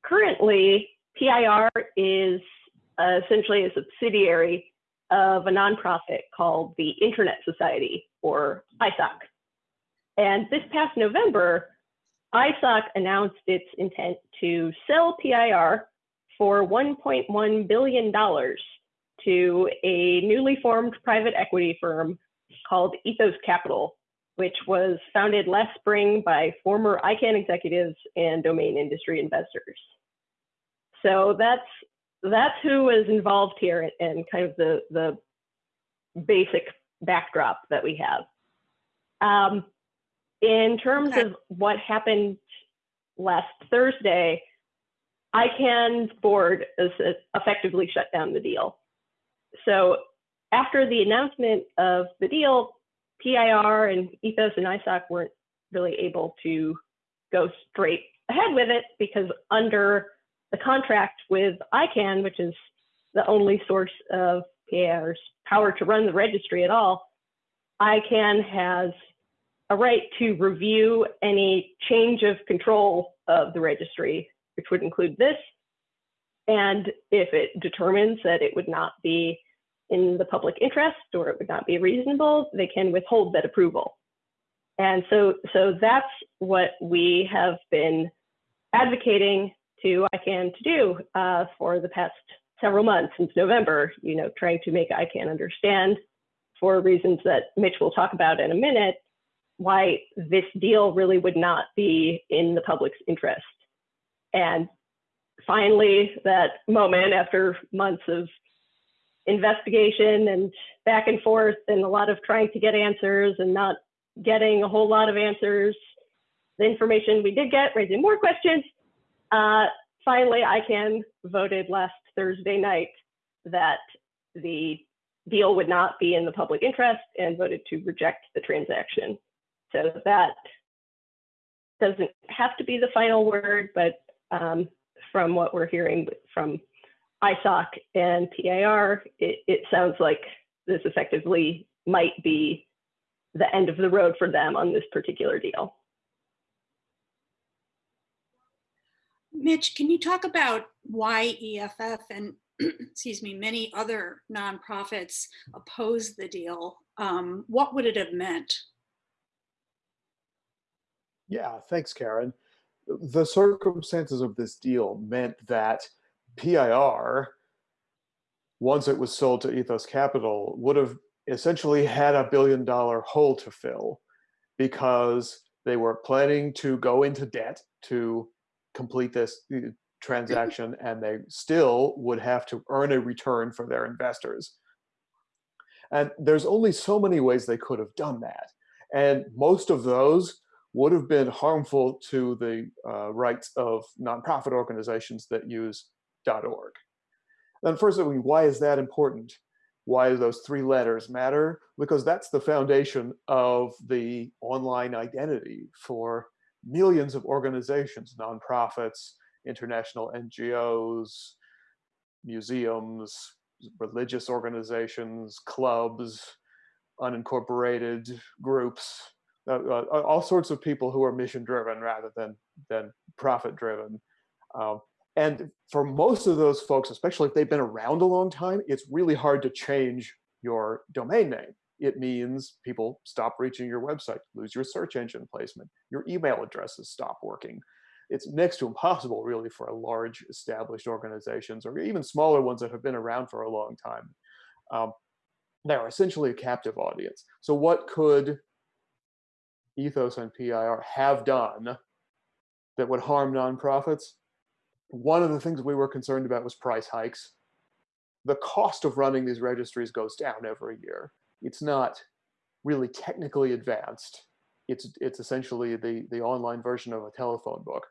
Currently, PIR is essentially a subsidiary of a nonprofit called the Internet Society, or ISOC. And this past November, ISOC announced its intent to sell PIR for $1.1 billion to a newly formed private equity firm called Ethos Capital, which was founded last spring by former ICANN executives and domain industry investors. So that's that's who was involved here and kind of the the basic backdrop that we have. Um, in terms okay. of what happened last Thursday, ICANN's board uh, effectively shut down the deal. So after the announcement of the deal, PIR and Ethos and ISOC weren't really able to go straight ahead with it because under the contract with ICANN, which is the only source of PIR's power to run the registry at all, ICANN has a right to review any change of control of the registry, which would include this. And if it determines that it would not be in the public interest or it would not be reasonable, they can withhold that approval. And so, so that's what we have been advocating to ICANN to do uh, for the past several months since November, you know, trying to make ICANN understand for reasons that Mitch will talk about in a minute, why this deal really would not be in the public's interest. And finally, that moment after months of investigation and back and forth and a lot of trying to get answers and not getting a whole lot of answers, the information we did get raising more questions. Uh, finally, ICANN voted last Thursday night that the deal would not be in the public interest and voted to reject the transaction. So that doesn't have to be the final word, but um, from what we're hearing from ISOC and PIR, it, it sounds like this effectively might be the end of the road for them on this particular deal. Mitch, can you talk about why EFF and excuse me, many other nonprofits oppose the deal? Um, what would it have meant? Yeah, thanks, Karen. The circumstances of this deal meant that PIR, once it was sold to Ethos Capital, would have essentially had a billion dollar hole to fill because they were planning to go into debt to complete this uh, transaction and they still would have to earn a return for their investors. And there's only so many ways they could have done that. And most of those would have been harmful to the uh, rights of nonprofit organizations that use .org. And first, of all, why is that important? Why do those three letters matter? Because that's the foundation of the online identity for millions of organizations, nonprofits, international NGOs, museums, religious organizations, clubs, unincorporated groups, uh, uh, all sorts of people who are mission driven rather than than profit driven. Um, and for most of those folks, especially if they've been around a long time, it's really hard to change your domain name. It means people stop reaching your website, lose your search engine placement, your email addresses stop working. It's next to impossible, really, for large established organizations or even smaller ones that have been around for a long time. Um, they're essentially a captive audience. So, what could Ethos and PIR have done that would harm nonprofits? One of the things we were concerned about was price hikes. The cost of running these registries goes down every year. It's not really technically advanced. It's it's essentially the the online version of a telephone book.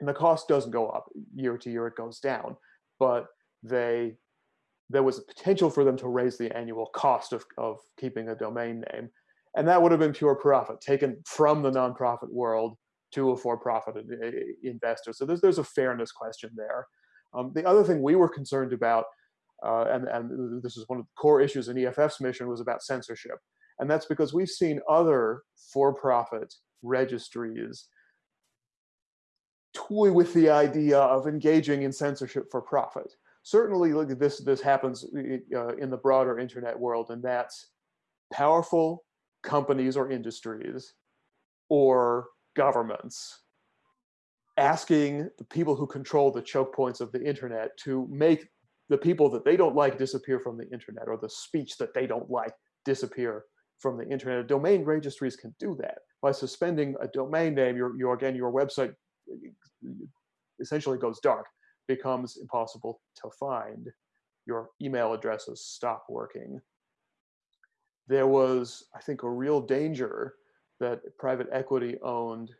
And the cost doesn't go up year to year, it goes down. But they there was a potential for them to raise the annual cost of, of keeping a domain name. And that would have been pure profit taken from the nonprofit world to a for-profit investor. So there's, there's a fairness question there. Um, the other thing we were concerned about, uh, and, and this is one of the core issues in EFF's mission, was about censorship. And that's because we've seen other for-profit registries toy with the idea of engaging in censorship for profit. Certainly, look, this this happens uh, in the broader internet world, and that's powerful companies or industries or governments asking the people who control the choke points of the internet to make the people that they don't like disappear from the internet or the speech that they don't like disappear from the internet. Domain registries can do that by suspending a domain name. Your, your again, your website essentially goes dark, becomes impossible to find. Your email addresses stop working. There was, I think, a real danger that private equity owned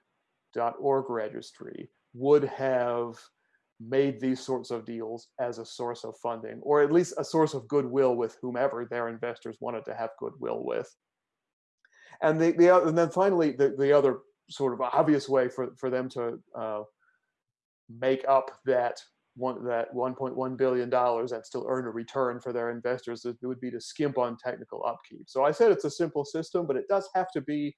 .org registry would have made these sorts of deals as a source of funding, or at least a source of goodwill with whomever their investors wanted to have goodwill with. And the, the and then finally the, the other sort of obvious way for, for them to uh, make up that one that 1.1 billion dollars and still earn a return for their investors it would be to skimp on technical upkeep. So i said it's a simple system but it does have to be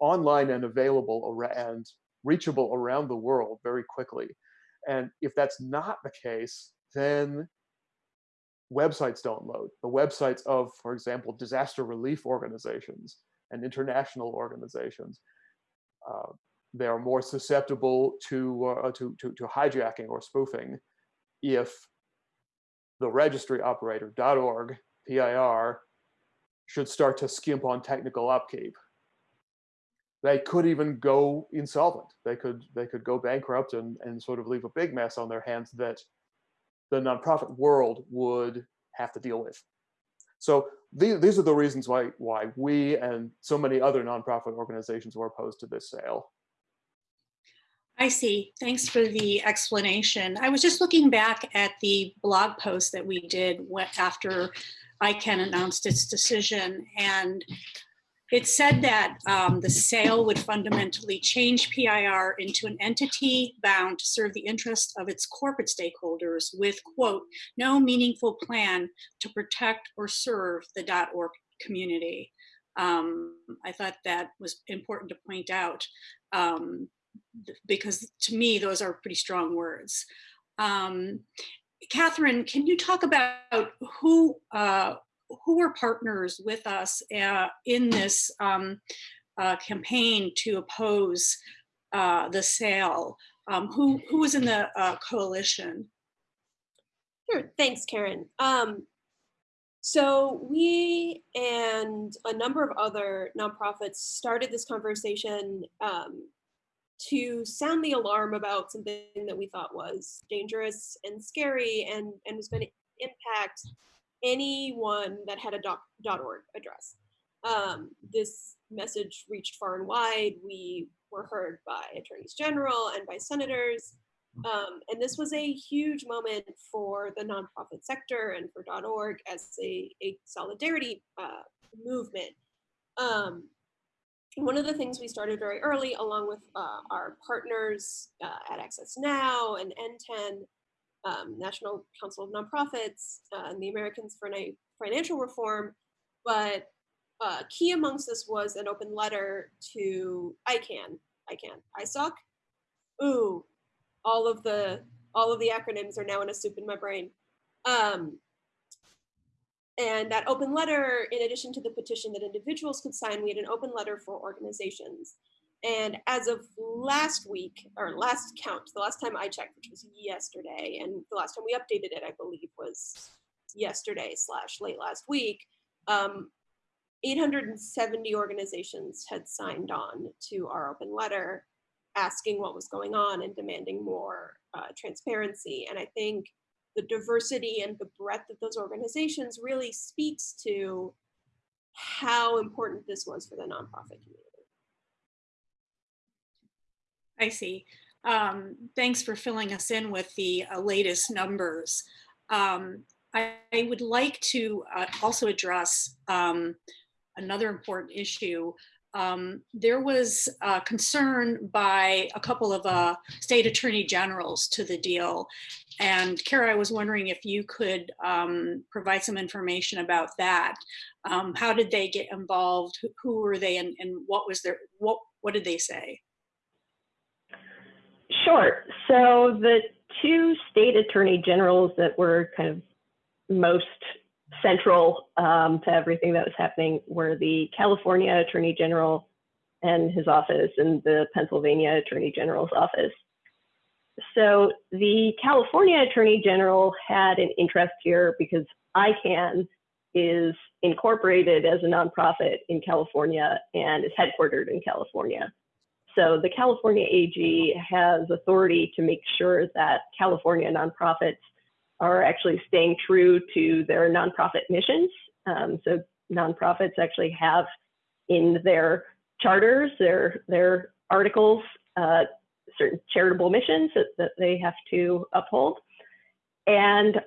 online and available and reachable around the world very quickly. And if that's not the case then websites don't load. The websites of for example disaster relief organizations and international organizations uh, they are more susceptible to, uh, to, to, to, hijacking or spoofing if the registry operator .org PIR should start to skimp on technical upkeep. they could even go insolvent. They could they could go bankrupt and, and sort of leave a big mess on their hands that the nonprofit world would have to deal with. So these, these are the reasons why why we and so many other nonprofit organizations were opposed to this sale. I see. Thanks for the explanation. I was just looking back at the blog post that we did after ICANN announced its decision, and it said that um, the sale would fundamentally change PIR into an entity bound to serve the interests of its corporate stakeholders with, quote, no meaningful plan to protect or serve the .org community. Um, I thought that was important to point out um, because to me, those are pretty strong words. Um, Katharine, can you talk about who uh, who are partners with us uh, in this um, uh, campaign to oppose uh, the sale? Um, who, who was in the uh, coalition? Sure, thanks, Karen. Um, so we and a number of other nonprofits started this conversation um, to sound the alarm about something that we thought was dangerous and scary and, and was going to impact anyone that had a doc, .org address. Um, this message reached far and wide. We were heard by attorneys general and by senators. Um, and this was a huge moment for the nonprofit sector and for .org as a, a solidarity uh, movement. Um, one of the things we started very early, along with uh, our partners uh, at Access Now and NTEN, um, National Council of Nonprofits, uh, and the Americans for Financial Reform. But uh, key amongst this was an open letter to ICANN, ICANN, ISOC. Ooh, all of the all of the acronyms are now in a soup in my brain. Um, and that open letter, in addition to the petition that individuals could sign, we had an open letter for organizations. And as of last week, or last count, the last time I checked, which was yesterday, and the last time we updated it, I believe, was yesterday slash late last week, um, 870 organizations had signed on to our open letter asking what was going on and demanding more uh, transparency. And I think the diversity and the breadth of those organizations really speaks to how important this was for the nonprofit community. I see. Um, thanks for filling us in with the uh, latest numbers. Um, I, I, would like to uh, also address um, another important issue. Um, there was uh, concern by a couple of uh, state attorney generals to the deal. And Cara, I was wondering if you could um, provide some information about that. Um, how did they get involved? Who were they and, and what was their, what, what did they say? Sure. So the two state attorney generals that were kind of most central um, to everything that was happening were the California Attorney General and his office and the Pennsylvania Attorney General's office. So the California Attorney General had an interest here because ICANN is incorporated as a nonprofit in California and is headquartered in California. So the California AG has authority to make sure that California nonprofits are actually staying true to their nonprofit missions. Um, so nonprofits actually have in their charters, their their articles, uh, certain charitable missions that, that they have to uphold. And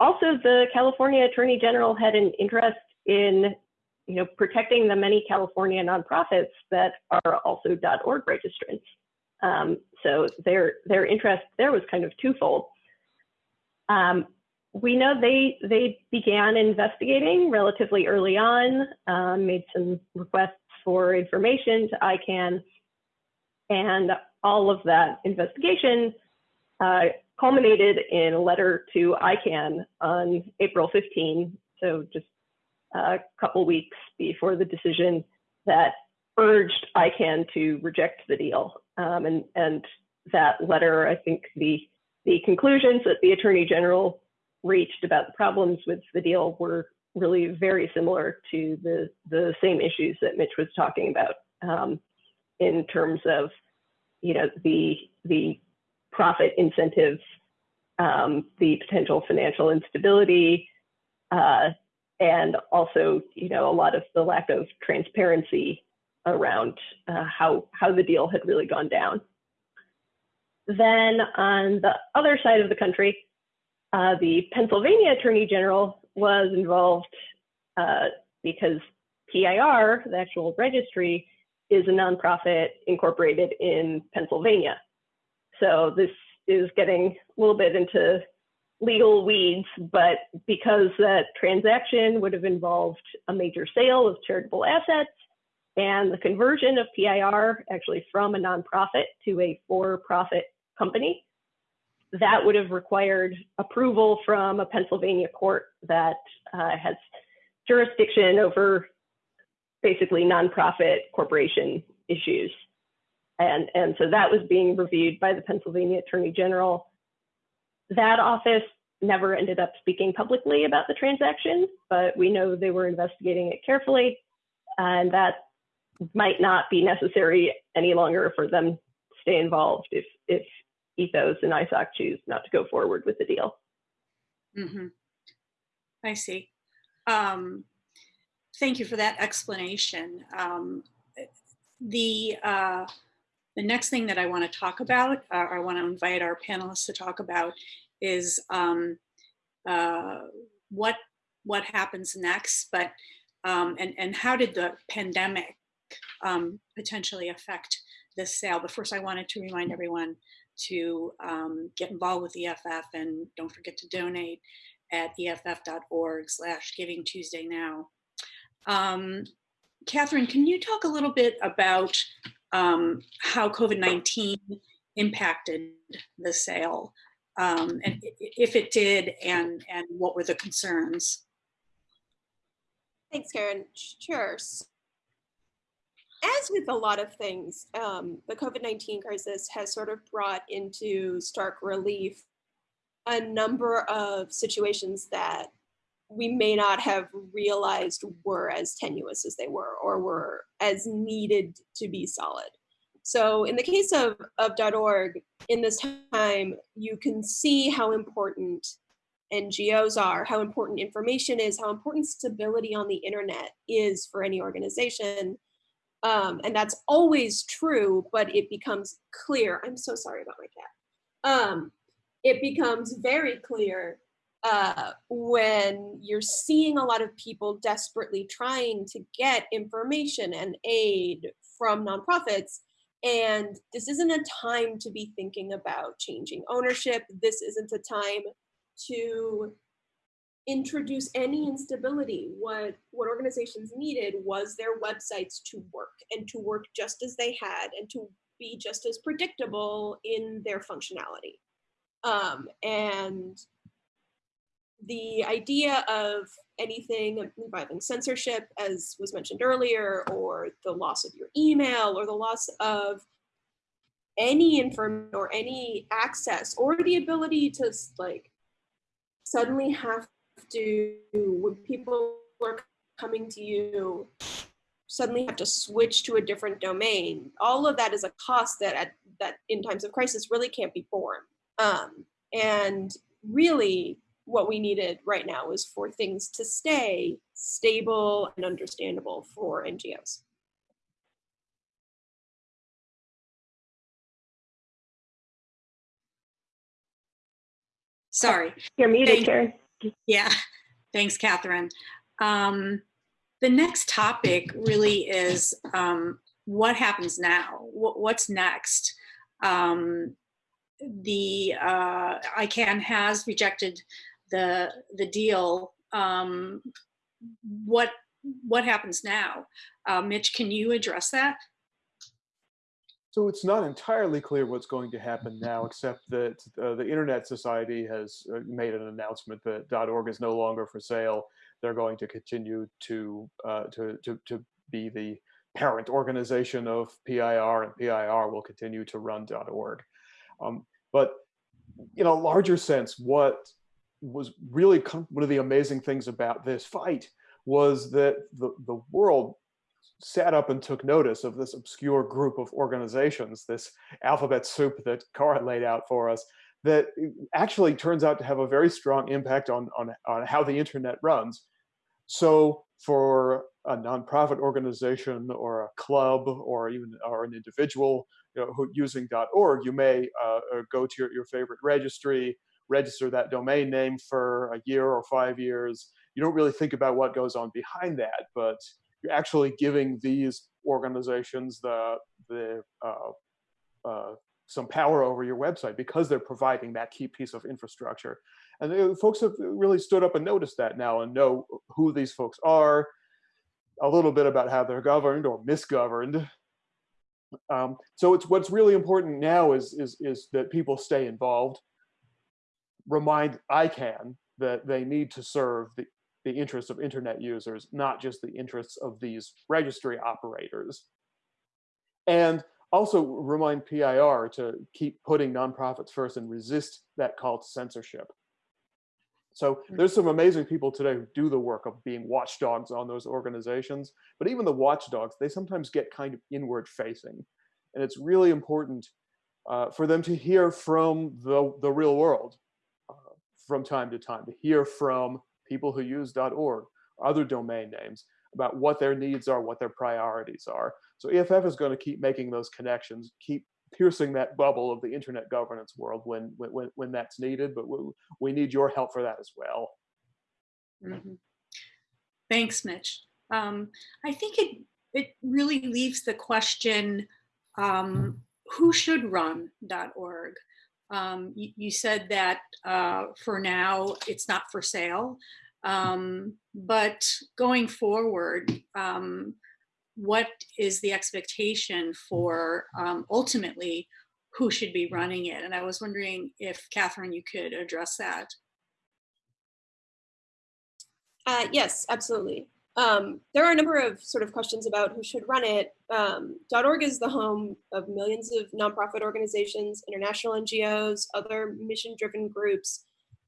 also the California Attorney General had an interest in you know, protecting the many California nonprofits that are also .org registrants. Um, so their their interest there was kind of twofold. Um, we know they they began investigating relatively early on, um, made some requests for information to ICANN, and all of that investigation uh, culminated in a letter to ICANN on April 15, so just a couple weeks before the decision that urged ICANN to reject the deal. Um, and, and that letter, I think the, the conclusions that the Attorney General reached about the problems with the deal were really very similar to the, the same issues that Mitch was talking about. Um, in terms of, you know, the the profit incentives, um, the potential financial instability, uh, and also, you know, a lot of the lack of transparency around uh, how how the deal had really gone down. Then on the other side of the country, uh, the Pennsylvania Attorney General was involved uh, because PIR, the actual registry, is a nonprofit incorporated in Pennsylvania. So this is getting a little bit into legal weeds, but because that transaction would have involved a major sale of charitable assets and the conversion of PIR actually from a nonprofit to a for-profit company, that would have required approval from a Pennsylvania court that uh, has jurisdiction over basically nonprofit corporation issues. And, and so that was being reviewed by the Pennsylvania Attorney General. That office never ended up speaking publicly about the transaction, but we know they were investigating it carefully. And that might not be necessary any longer for them stay involved if, if Ethos and ISOC choose not to go forward with the deal. Mm -hmm. I see. Um, thank you for that explanation. Um, the uh, the next thing that I want to talk about, uh, I want to invite our panelists to talk about, is um, uh, what what happens next, but um, and and how did the pandemic um, potentially affect this sale? But first, I wanted to remind everyone to um, get involved with EFF and don't forget to donate at eff.org slash giving Tuesday now. Um, Katharine, can you talk a little bit about um, how COVID-19 impacted the sale um, and if it did and, and what were the concerns? Thanks, Karen. Sure as with a lot of things, um, the COVID-19 crisis has sort of brought into stark relief a number of situations that we may not have realized were as tenuous as they were or were as needed to be solid. So in the case of, of .org, in this time, you can see how important NGOs are, how important information is, how important stability on the internet is for any organization, um, and that's always true, but it becomes clear. I'm so sorry about my cat. Um, it becomes very clear uh, when you're seeing a lot of people desperately trying to get information and aid from nonprofits. And this isn't a time to be thinking about changing ownership. This isn't a time to introduce any instability. What, what organizations needed was their websites to work and to work just as they had and to be just as predictable in their functionality. Um, and the idea of anything involving censorship, as was mentioned earlier, or the loss of your email, or the loss of any information or any access, or the ability to like suddenly have to, when people are coming to you, suddenly have to switch to a different domain. All of that is a cost that at, that in times of crisis really can't be borne. Um, and really what we needed right now is for things to stay stable and understandable for NGOs. Sorry. You're muted, Karen. Yeah, thanks, Katharine. Um, the next topic really is um, what happens now? What, what's next? Um, the uh, ICANN has rejected the the deal. Um, what what happens now? Uh, Mitch, can you address that? So it's not entirely clear what's going to happen now, except that uh, the Internet Society has uh, made an announcement that .org is no longer for sale. They're going to continue to uh, to, to to be the parent organization of PIR, and PIR will continue to run .org. Um, but in a larger sense, what was really one of the amazing things about this fight was that the, the world sat up and took notice of this obscure group of organizations, this alphabet soup that Cara laid out for us, that actually turns out to have a very strong impact on, on, on how the internet runs. So for a nonprofit organization or a club or even or an individual you know, who, using .org, you may uh, go to your, your favorite registry, register that domain name for a year or five years. You don't really think about what goes on behind that, but you're actually giving these organizations the the uh, uh, some power over your website because they're providing that key piece of infrastructure. And uh, folks have really stood up and noticed that now and know who these folks are, a little bit about how they're governed or misgoverned. Um, so it's what's really important now is, is, is that people stay involved, remind ICANN that they need to serve the, the interests of internet users, not just the interests of these registry operators. And also remind PIR to keep putting nonprofits first and resist that call to censorship. So hmm. there's some amazing people today who do the work of being watchdogs on those organizations, but even the watchdogs, they sometimes get kind of inward facing. And it's really important uh, for them to hear from the, the real world uh, from time to time, to hear from people who use .org, other domain names, about what their needs are, what their priorities are. So EFF is going to keep making those connections, keep piercing that bubble of the internet governance world when when when that's needed. But we, we need your help for that as well. Mm -hmm. Thanks, Mitch. Um, I think it it really leaves the question: um, Who should run .org? Um, you, you, said that uh, for now it's not for sale, um, but going forward, um, what is the expectation for um, ultimately who should be running it? And I was wondering if Katharine, you could address that. Uh, yes, absolutely. Um, there are a number of sort of questions about who should run it. Um, .org is the home of millions of nonprofit organizations, international NGOs, other mission-driven groups,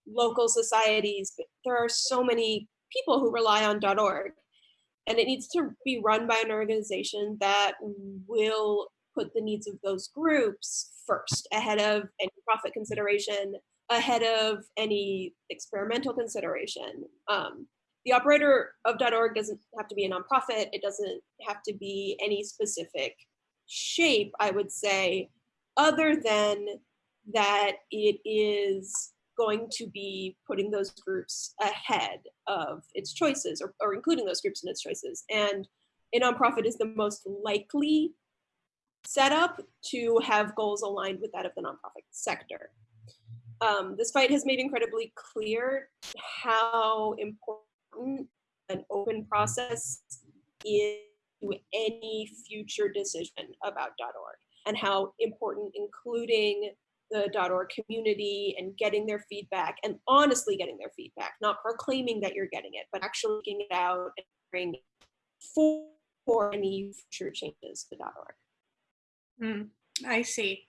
local societies. There are so many people who rely on .org and it needs to be run by an organization that will put the needs of those groups first ahead of any profit consideration ahead of any experimental consideration um, the operator of .org doesn't have to be a nonprofit it doesn't have to be any specific shape i would say other than that it is going to be putting those groups ahead of its choices or, or including those groups in its choices. And a nonprofit is the most likely setup to have goals aligned with that of the nonprofit sector. Um, this fight has made incredibly clear how important an open process is to any future decision about .org and how important including the .org community and getting their feedback and honestly getting their feedback, not proclaiming that you're getting it, but actually looking it out and bring for, for any future changes to .org. Mm, I see.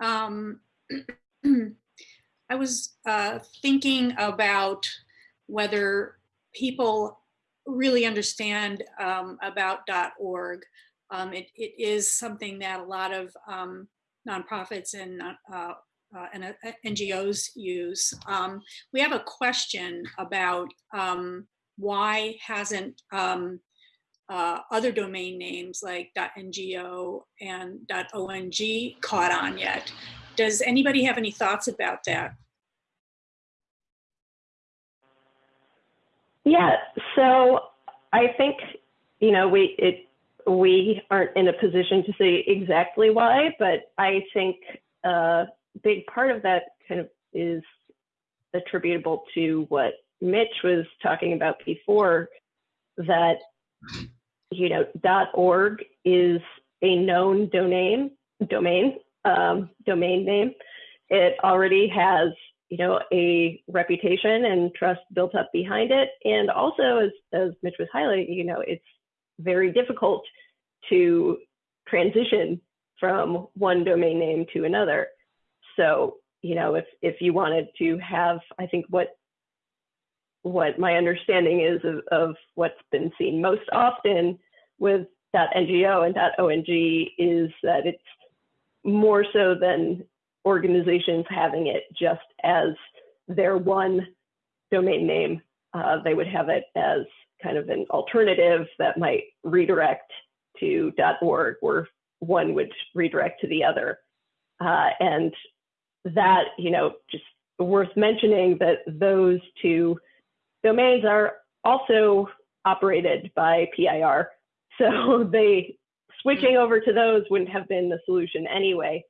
Um, I was uh, thinking about whether people really understand um, about .org. Um, it, it is something that a lot of um, nonprofits and, uh, uh, and uh, NGOs use. Um, we have a question about um, why hasn't um, uh, other domain names like .ngo and .ong caught on yet. Does anybody have any thoughts about that? Yeah, so I think, you know, we, it, we aren't in a position to say exactly why, but I think a big part of that kind of is attributable to what Mitch was talking about before, that you know .org is a known domain domain um, domain name. It already has you know a reputation and trust built up behind it, and also as as Mitch was highlighting, you know it's very difficult to transition from one domain name to another. So, you know, if, if you wanted to have, I think what what my understanding is of, of what's been seen most often with that .ngo and that .ong is that it's more so than organizations having it just as their one domain name. Uh, they would have it as kind of an alternative that might redirect to .org, where one would redirect to the other. Uh, and that, you know, just worth mentioning that those two domains are also operated by PIR. So they switching over to those wouldn't have been the solution anyway.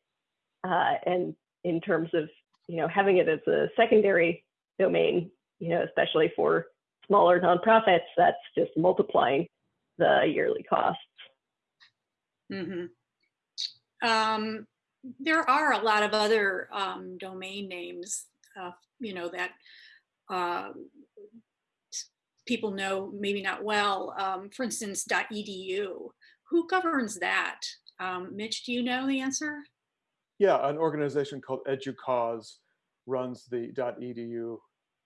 Uh, and in terms of you know having it as a secondary domain, you know, especially for smaller nonprofits, that's just multiplying the yearly costs. Mm-hmm. Um, there are a lot of other um, domain names, uh, you know, that uh, people know maybe not well. Um, for instance, .edu. Who governs that? Um, Mitch, do you know the answer? Yeah, an organization called EDUCAUSE runs the .edu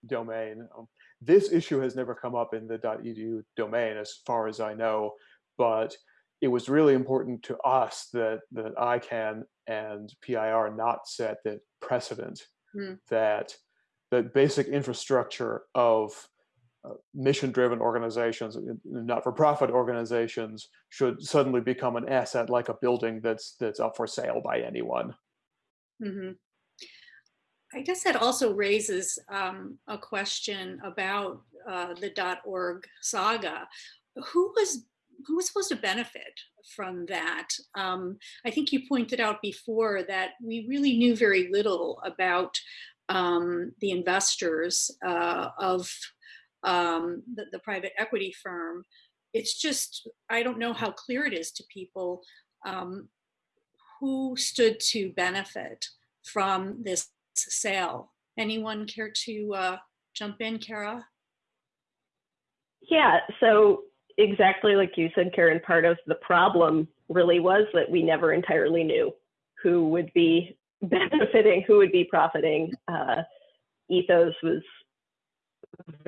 domain. Um, this issue has never come up in the .edu domain, as far as I know, but it was really important to us that that ICANN and PIR not set the precedent mm. that the basic infrastructure of uh, mission-driven organizations, not-for-profit organizations, should suddenly become an asset like a building that's that's up for sale by anyone. Mm-hmm. I guess that also raises um, a question about uh, the .org saga. Who was who was supposed to benefit from that? Um, I think you pointed out before that we really knew very little about um, the investors uh, of um, the, the, private equity firm. It's just, I don't know how clear it is to people um, who stood to benefit from this sale. Anyone care to uh, jump in, Cara? Yeah, so exactly like you said, Karen, part of the problem really was that we never entirely knew who would be benefiting, who would be profiting. Uh, Ethos was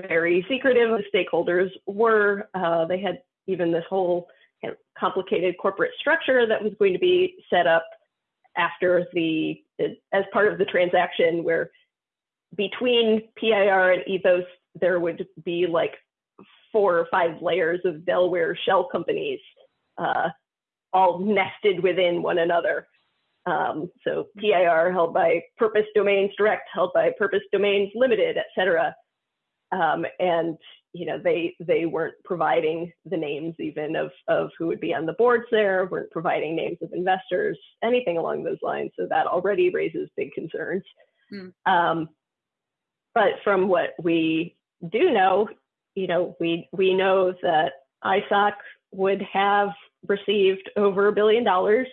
very secretive. The stakeholders were. Uh, they had even this whole complicated corporate structure that was going to be set up after the as part of the transaction, where between PIR and Ethos there would be like four or five layers of Delaware shell companies, uh, all nested within one another. Um, so PIR held by Purpose Domains Direct, held by Purpose Domains Limited, et cetera. Um, and you know they they weren't providing the names even of of who would be on the boards there, weren't providing names of investors, anything along those lines. So that already raises big concerns. Mm. Um, but from what we do know, you know, we we know that ISOC would have received over a billion dollars.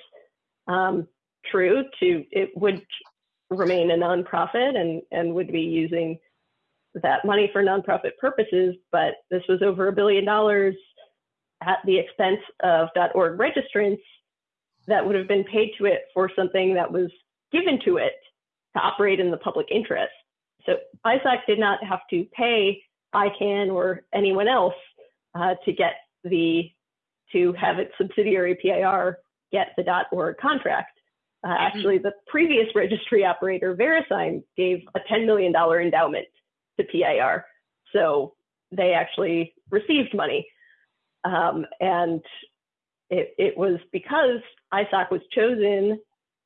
Um, true, to it would remain a nonprofit and and would be using that money for nonprofit purposes, but this was over a billion dollars at the expense of .org registrants that would have been paid to it for something that was given to it to operate in the public interest. So ISOC did not have to pay ICANN or anyone else uh, to get the to have its subsidiary PIR get the .org contract. Uh, mm-hmm. actually, the previous registry operator, VeriSign, gave a $10 million endowment to PIR. So they actually received money. Um, and it, it was because ISOC was chosen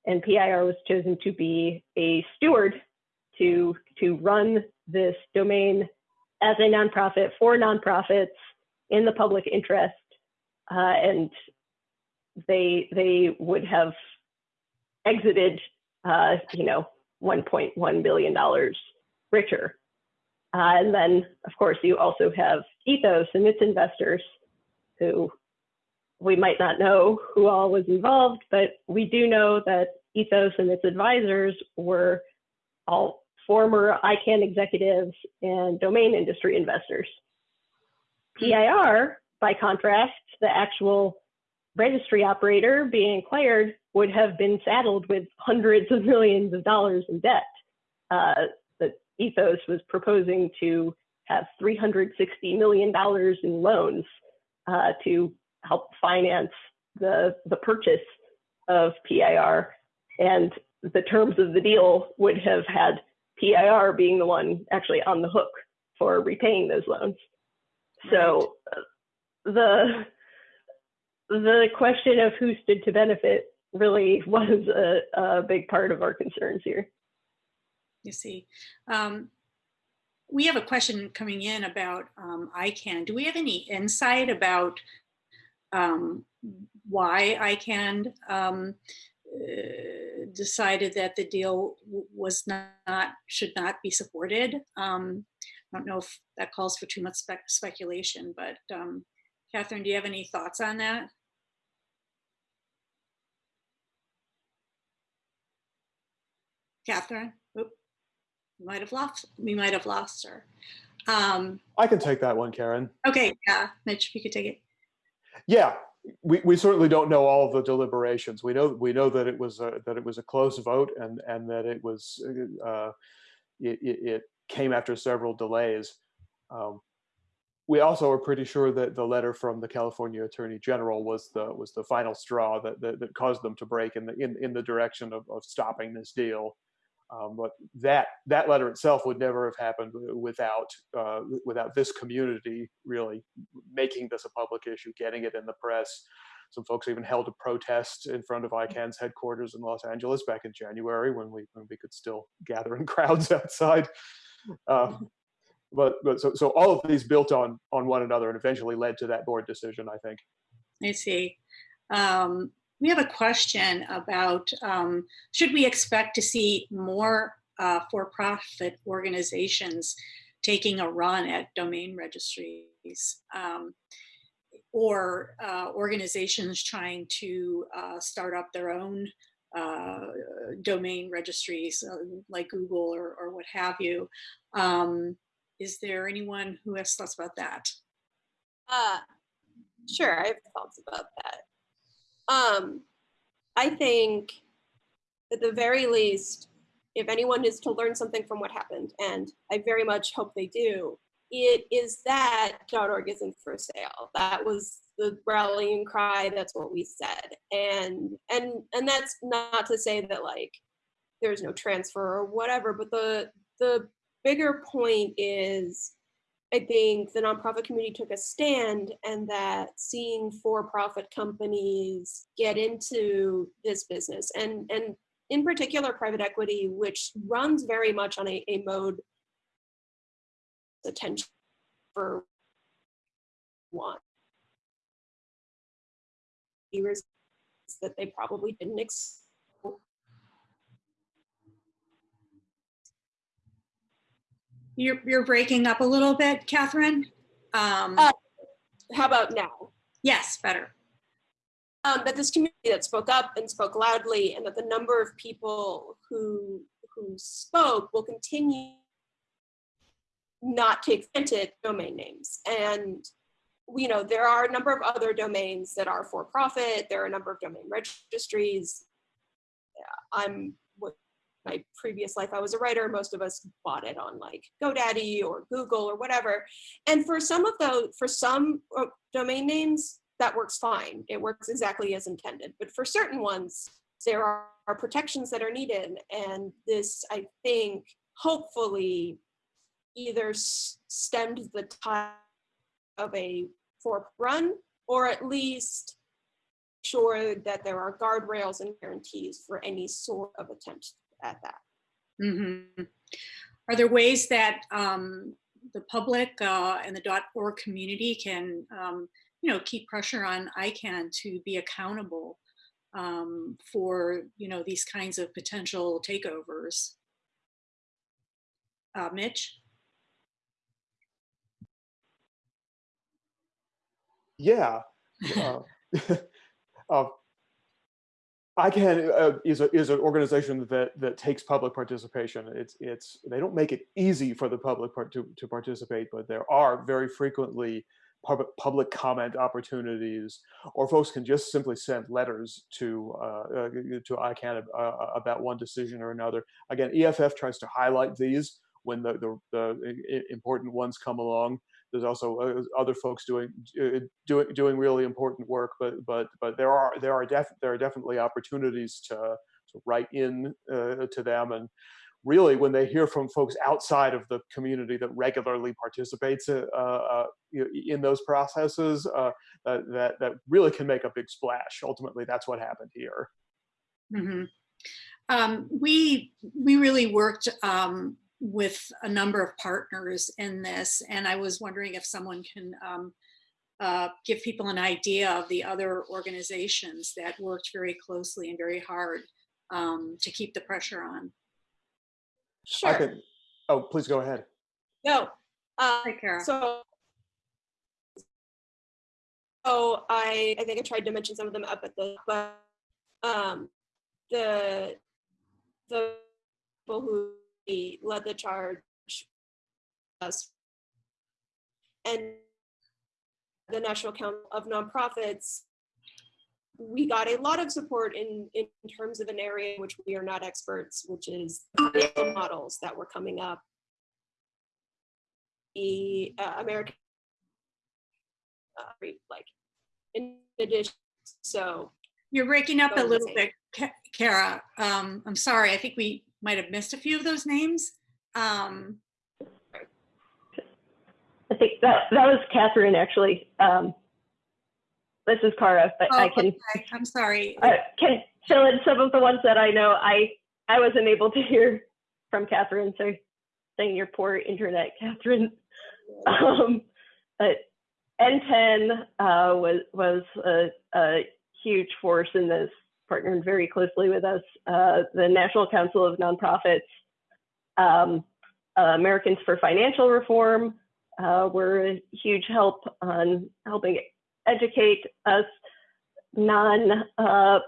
and PIR was chosen to be a steward to, to run this domain as a nonprofit for nonprofits in the public interest, uh, and they they would have exited, uh, you know, 1.1 billion dollars richer. Uh, and then, of course, you also have Ethos and its investors, who we might not know who all was involved, but we do know that Ethos and its advisors were all former ICANN executives and domain industry investors. PIR, by contrast, the actual registry operator being acquired would have been saddled with hundreds of millions of dollars in debt. Uh, Ethos was proposing to have $360 million in loans uh, to help finance the the purchase of PIR, and the terms of the deal would have had PIR being the one actually on the hook for repaying those loans. So uh, the the question of who stood to benefit really was a, a big part of our concerns here. You see. Um, we have a question coming in about um, ICANN. Do we have any insight about um, why ICANN um, uh, decided that the deal was not, should not be supported? Um, I don't know if that calls for too much spe speculation, but um, Katharine, do you have any thoughts on that? Katharine? We might have lost. We might have lost her. Um, I can take that one, Karen. Okay, yeah, Mitch, if you could take it. Yeah, we, we certainly don't know all of the deliberations. We know we know that it was a, that it was a close vote and and that it was uh, it, it came after several delays. Um, we also are pretty sure that the letter from the California Attorney General was the was the final straw that that, that caused them to break in the in, in the direction of, of stopping this deal. Um, but that that letter itself would never have happened without uh, without this community really making this a public issue, getting it in the press. Some folks even held a protest in front of ICANN's headquarters in Los Angeles back in January when we when we could still gather in crowds outside. Uh, but but so so all of these built on on one another and eventually led to that board decision. I think. I see. Um, we have a question about um, should we expect to see more uh, for-profit organizations taking a run at domain registries um, or uh, organizations trying to uh, start up their own uh, domain registries uh, like Google or, or, what have you. Um, is there anyone who has thoughts about that? Uh, sure, I have thoughts about that. Um, I think at the very least, if anyone is to learn something from what happened, and I very much hope they do, it is that .org isn't for sale. That was the rallying cry. That's what we said, and and and that's not to say that like there's no transfer or whatever, but the the bigger point is I think the nonprofit community took a stand and that seeing for-profit companies get into this business and, and in particular private equity, which runs very much on a, a mode attention for one. That they probably didn't expect You're, you're breaking up a little bit, Katharine. Um, uh, how about now? Yes, better. Um, that this community that spoke up and spoke loudly and that the number of people who, who spoke will continue not to take granted domain names. And you know, there are a number of other domains that are for profit. There are a number of domain registries. I'm my previous life, I was a writer. Most of us bought it on like GoDaddy or Google or whatever. And for some of those, for some uh, domain names, that works fine. It works exactly as intended. But for certain ones, there are, are protections that are needed. And this, I think, hopefully either stemmed the tide of a for run or at least sure that there are guardrails and guarantees for any sort of attempt at that. Mm-hmm. Are there ways that um, the public uh, and the dot .org community can, um, you know, keep pressure on ICANN to be accountable um, for, you know, these kinds of potential takeovers? Uh, Mitch? Yeah. Uh, uh, ICANN uh, is a, is an organization that that takes public participation. It's it's they don't make it easy for the public part to to participate, but there are very frequently public public comment opportunities, or folks can just simply send letters to uh, uh, to ICANN uh, about one decision or another. Again, EFF tries to highlight these when the, the, the important ones come along. There's also uh, other folks doing uh, doing doing really important work, but but but there are there are def there are definitely opportunities to to write in uh, to them and really when they hear from folks outside of the community that regularly participates uh, uh, in those processes uh, that, that really can make a big splash. Ultimately, that's what happened here. Mm -hmm. um, we, we really worked um, with a number of partners in this, and I was wondering if someone can um, uh, give people an idea of the other organizations that worked very closely and very hard um, to keep the pressure on. Sure. I can, oh, please go ahead. No. Uh, Hi, Cara. So, so I, I think I tried to mention some of them up at the, but um, the the people who led the charge us and the National Council of Nonprofits we got a lot of support in, in terms of an area in which we are not experts, which is models that were coming up. The uh, American, uh, like, in addition, so. You're breaking up a little bit, Cara. Um, I'm sorry, I think we might have missed a few of those names. Um, I think that, that was Katharine, actually. Um, this is Cara, but oh, I can. Okay. I'm sorry. Uh, can fill in some of the ones that I know. I I wasn't able to hear from Katharine, so saying your poor internet, Katharine. Um, but NTEN uh, was was a, a, huge force in this, partnered very closely with us. Uh, the National Council of Nonprofits, um, uh, Americans for Financial Reform uh, were a huge help on helping educate us non uh,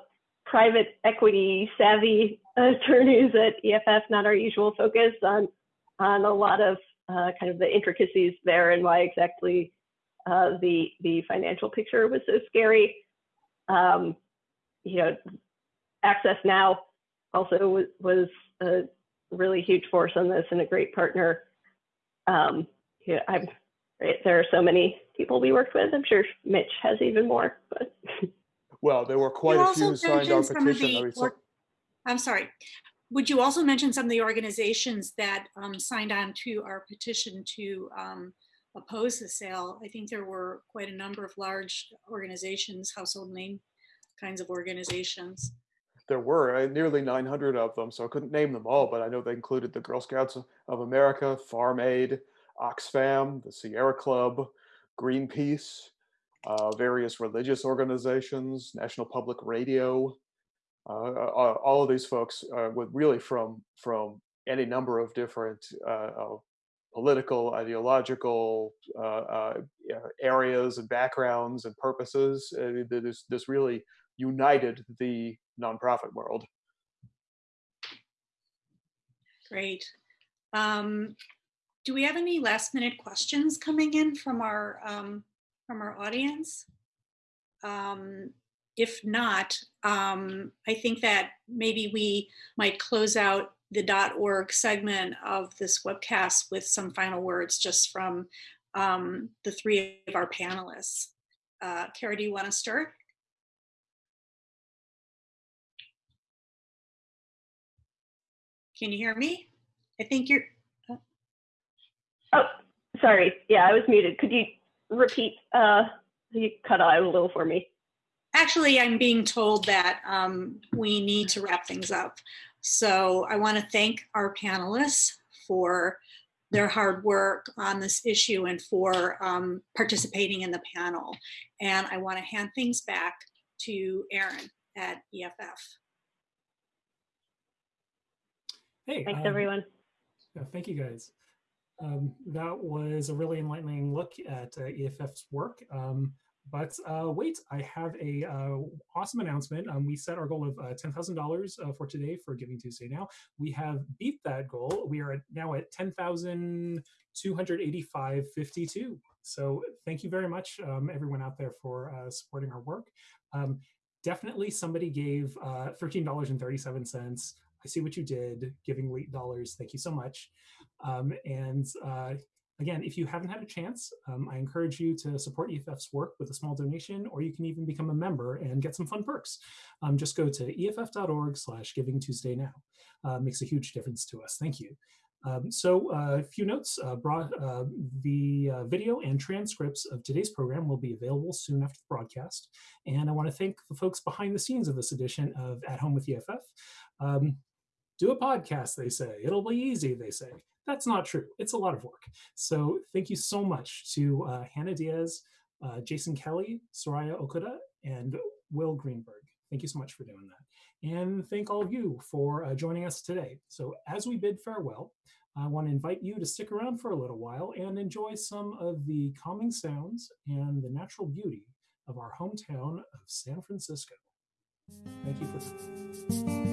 private equity savvy attorneys at EFF, not our usual focus on on a lot of uh, kind of the intricacies there and why exactly uh, the the financial picture was so scary. Um, you know, Access Now also was, was a really huge force on this and a great partner. Um, yeah, I'm, there are so many people we worked with. I'm sure Mitch has even more. But well, there were quite you a few who signed our petition. The, I'm sorry. Would you also mention some of the organizations that um, signed on to our petition to um, oppose the sale? I think there were quite a number of large organizations, household name kinds of organizations. There were uh, nearly 900 of them, so I couldn't name them all, but I know they included the Girl Scouts of America, Farm Aid, Oxfam, the Sierra Club, Greenpeace, uh, various religious organizations, National Public Radio, uh, uh all of these folks uh, with really from from any number of different uh, political, ideological areas and backgrounds and purposes. this, this really united the nonprofit world. Great. Um, do we have any last minute questions coming in from our um, from our audience? Um, if not, um, I think that maybe we might close out the .org segment of this webcast with some final words just from um, the three of our panelists. Uh, Cara, do you want to start? Can you hear me? I think you're, Oh, sorry. Yeah, I was muted. Could you repeat? Uh, you cut out a little for me. Actually, I'm being told that um, we need to wrap things up. So I want to thank our panelists for their hard work on this issue and for um, participating in the panel. And I want to hand things back to Aaron at EFF. Hey, thanks um, everyone. Yeah, thank you guys. Um, that was a really enlightening look at uh, EFF's work. Um, but uh, wait, I have a uh, awesome announcement. Um, we set our goal of uh, $10,000 uh, for today for Giving Tuesday now. We have beat that goal. We are at, now at 10,285.52. So thank you very much, um, everyone out there for uh, supporting our work. Um, definitely somebody gave $13.37 I see what you did, giving late dollars. Thank you so much. Um, and uh, again, if you haven't had a chance, um, I encourage you to support EFF's work with a small donation, or you can even become a member and get some fun perks. Um, just go to EFF.org slash Giving Tuesday now. Uh, makes a huge difference to us. Thank you. Um, so uh, a few notes, uh, brought, uh, the uh, video and transcripts of today's program will be available soon after the broadcast. And I wanna thank the folks behind the scenes of this edition of At Home with EFF. Um, do a podcast, they say. It'll be easy, they say. That's not true. It's a lot of work. So thank you so much to uh, Hannah Diaz, uh, Jason Kelly, Soraya Okuda, and Will Greenberg. Thank you so much for doing that. And thank all of you for uh, joining us today. So as we bid farewell, I want to invite you to stick around for a little while and enjoy some of the calming sounds and the natural beauty of our hometown of San Francisco. Thank you for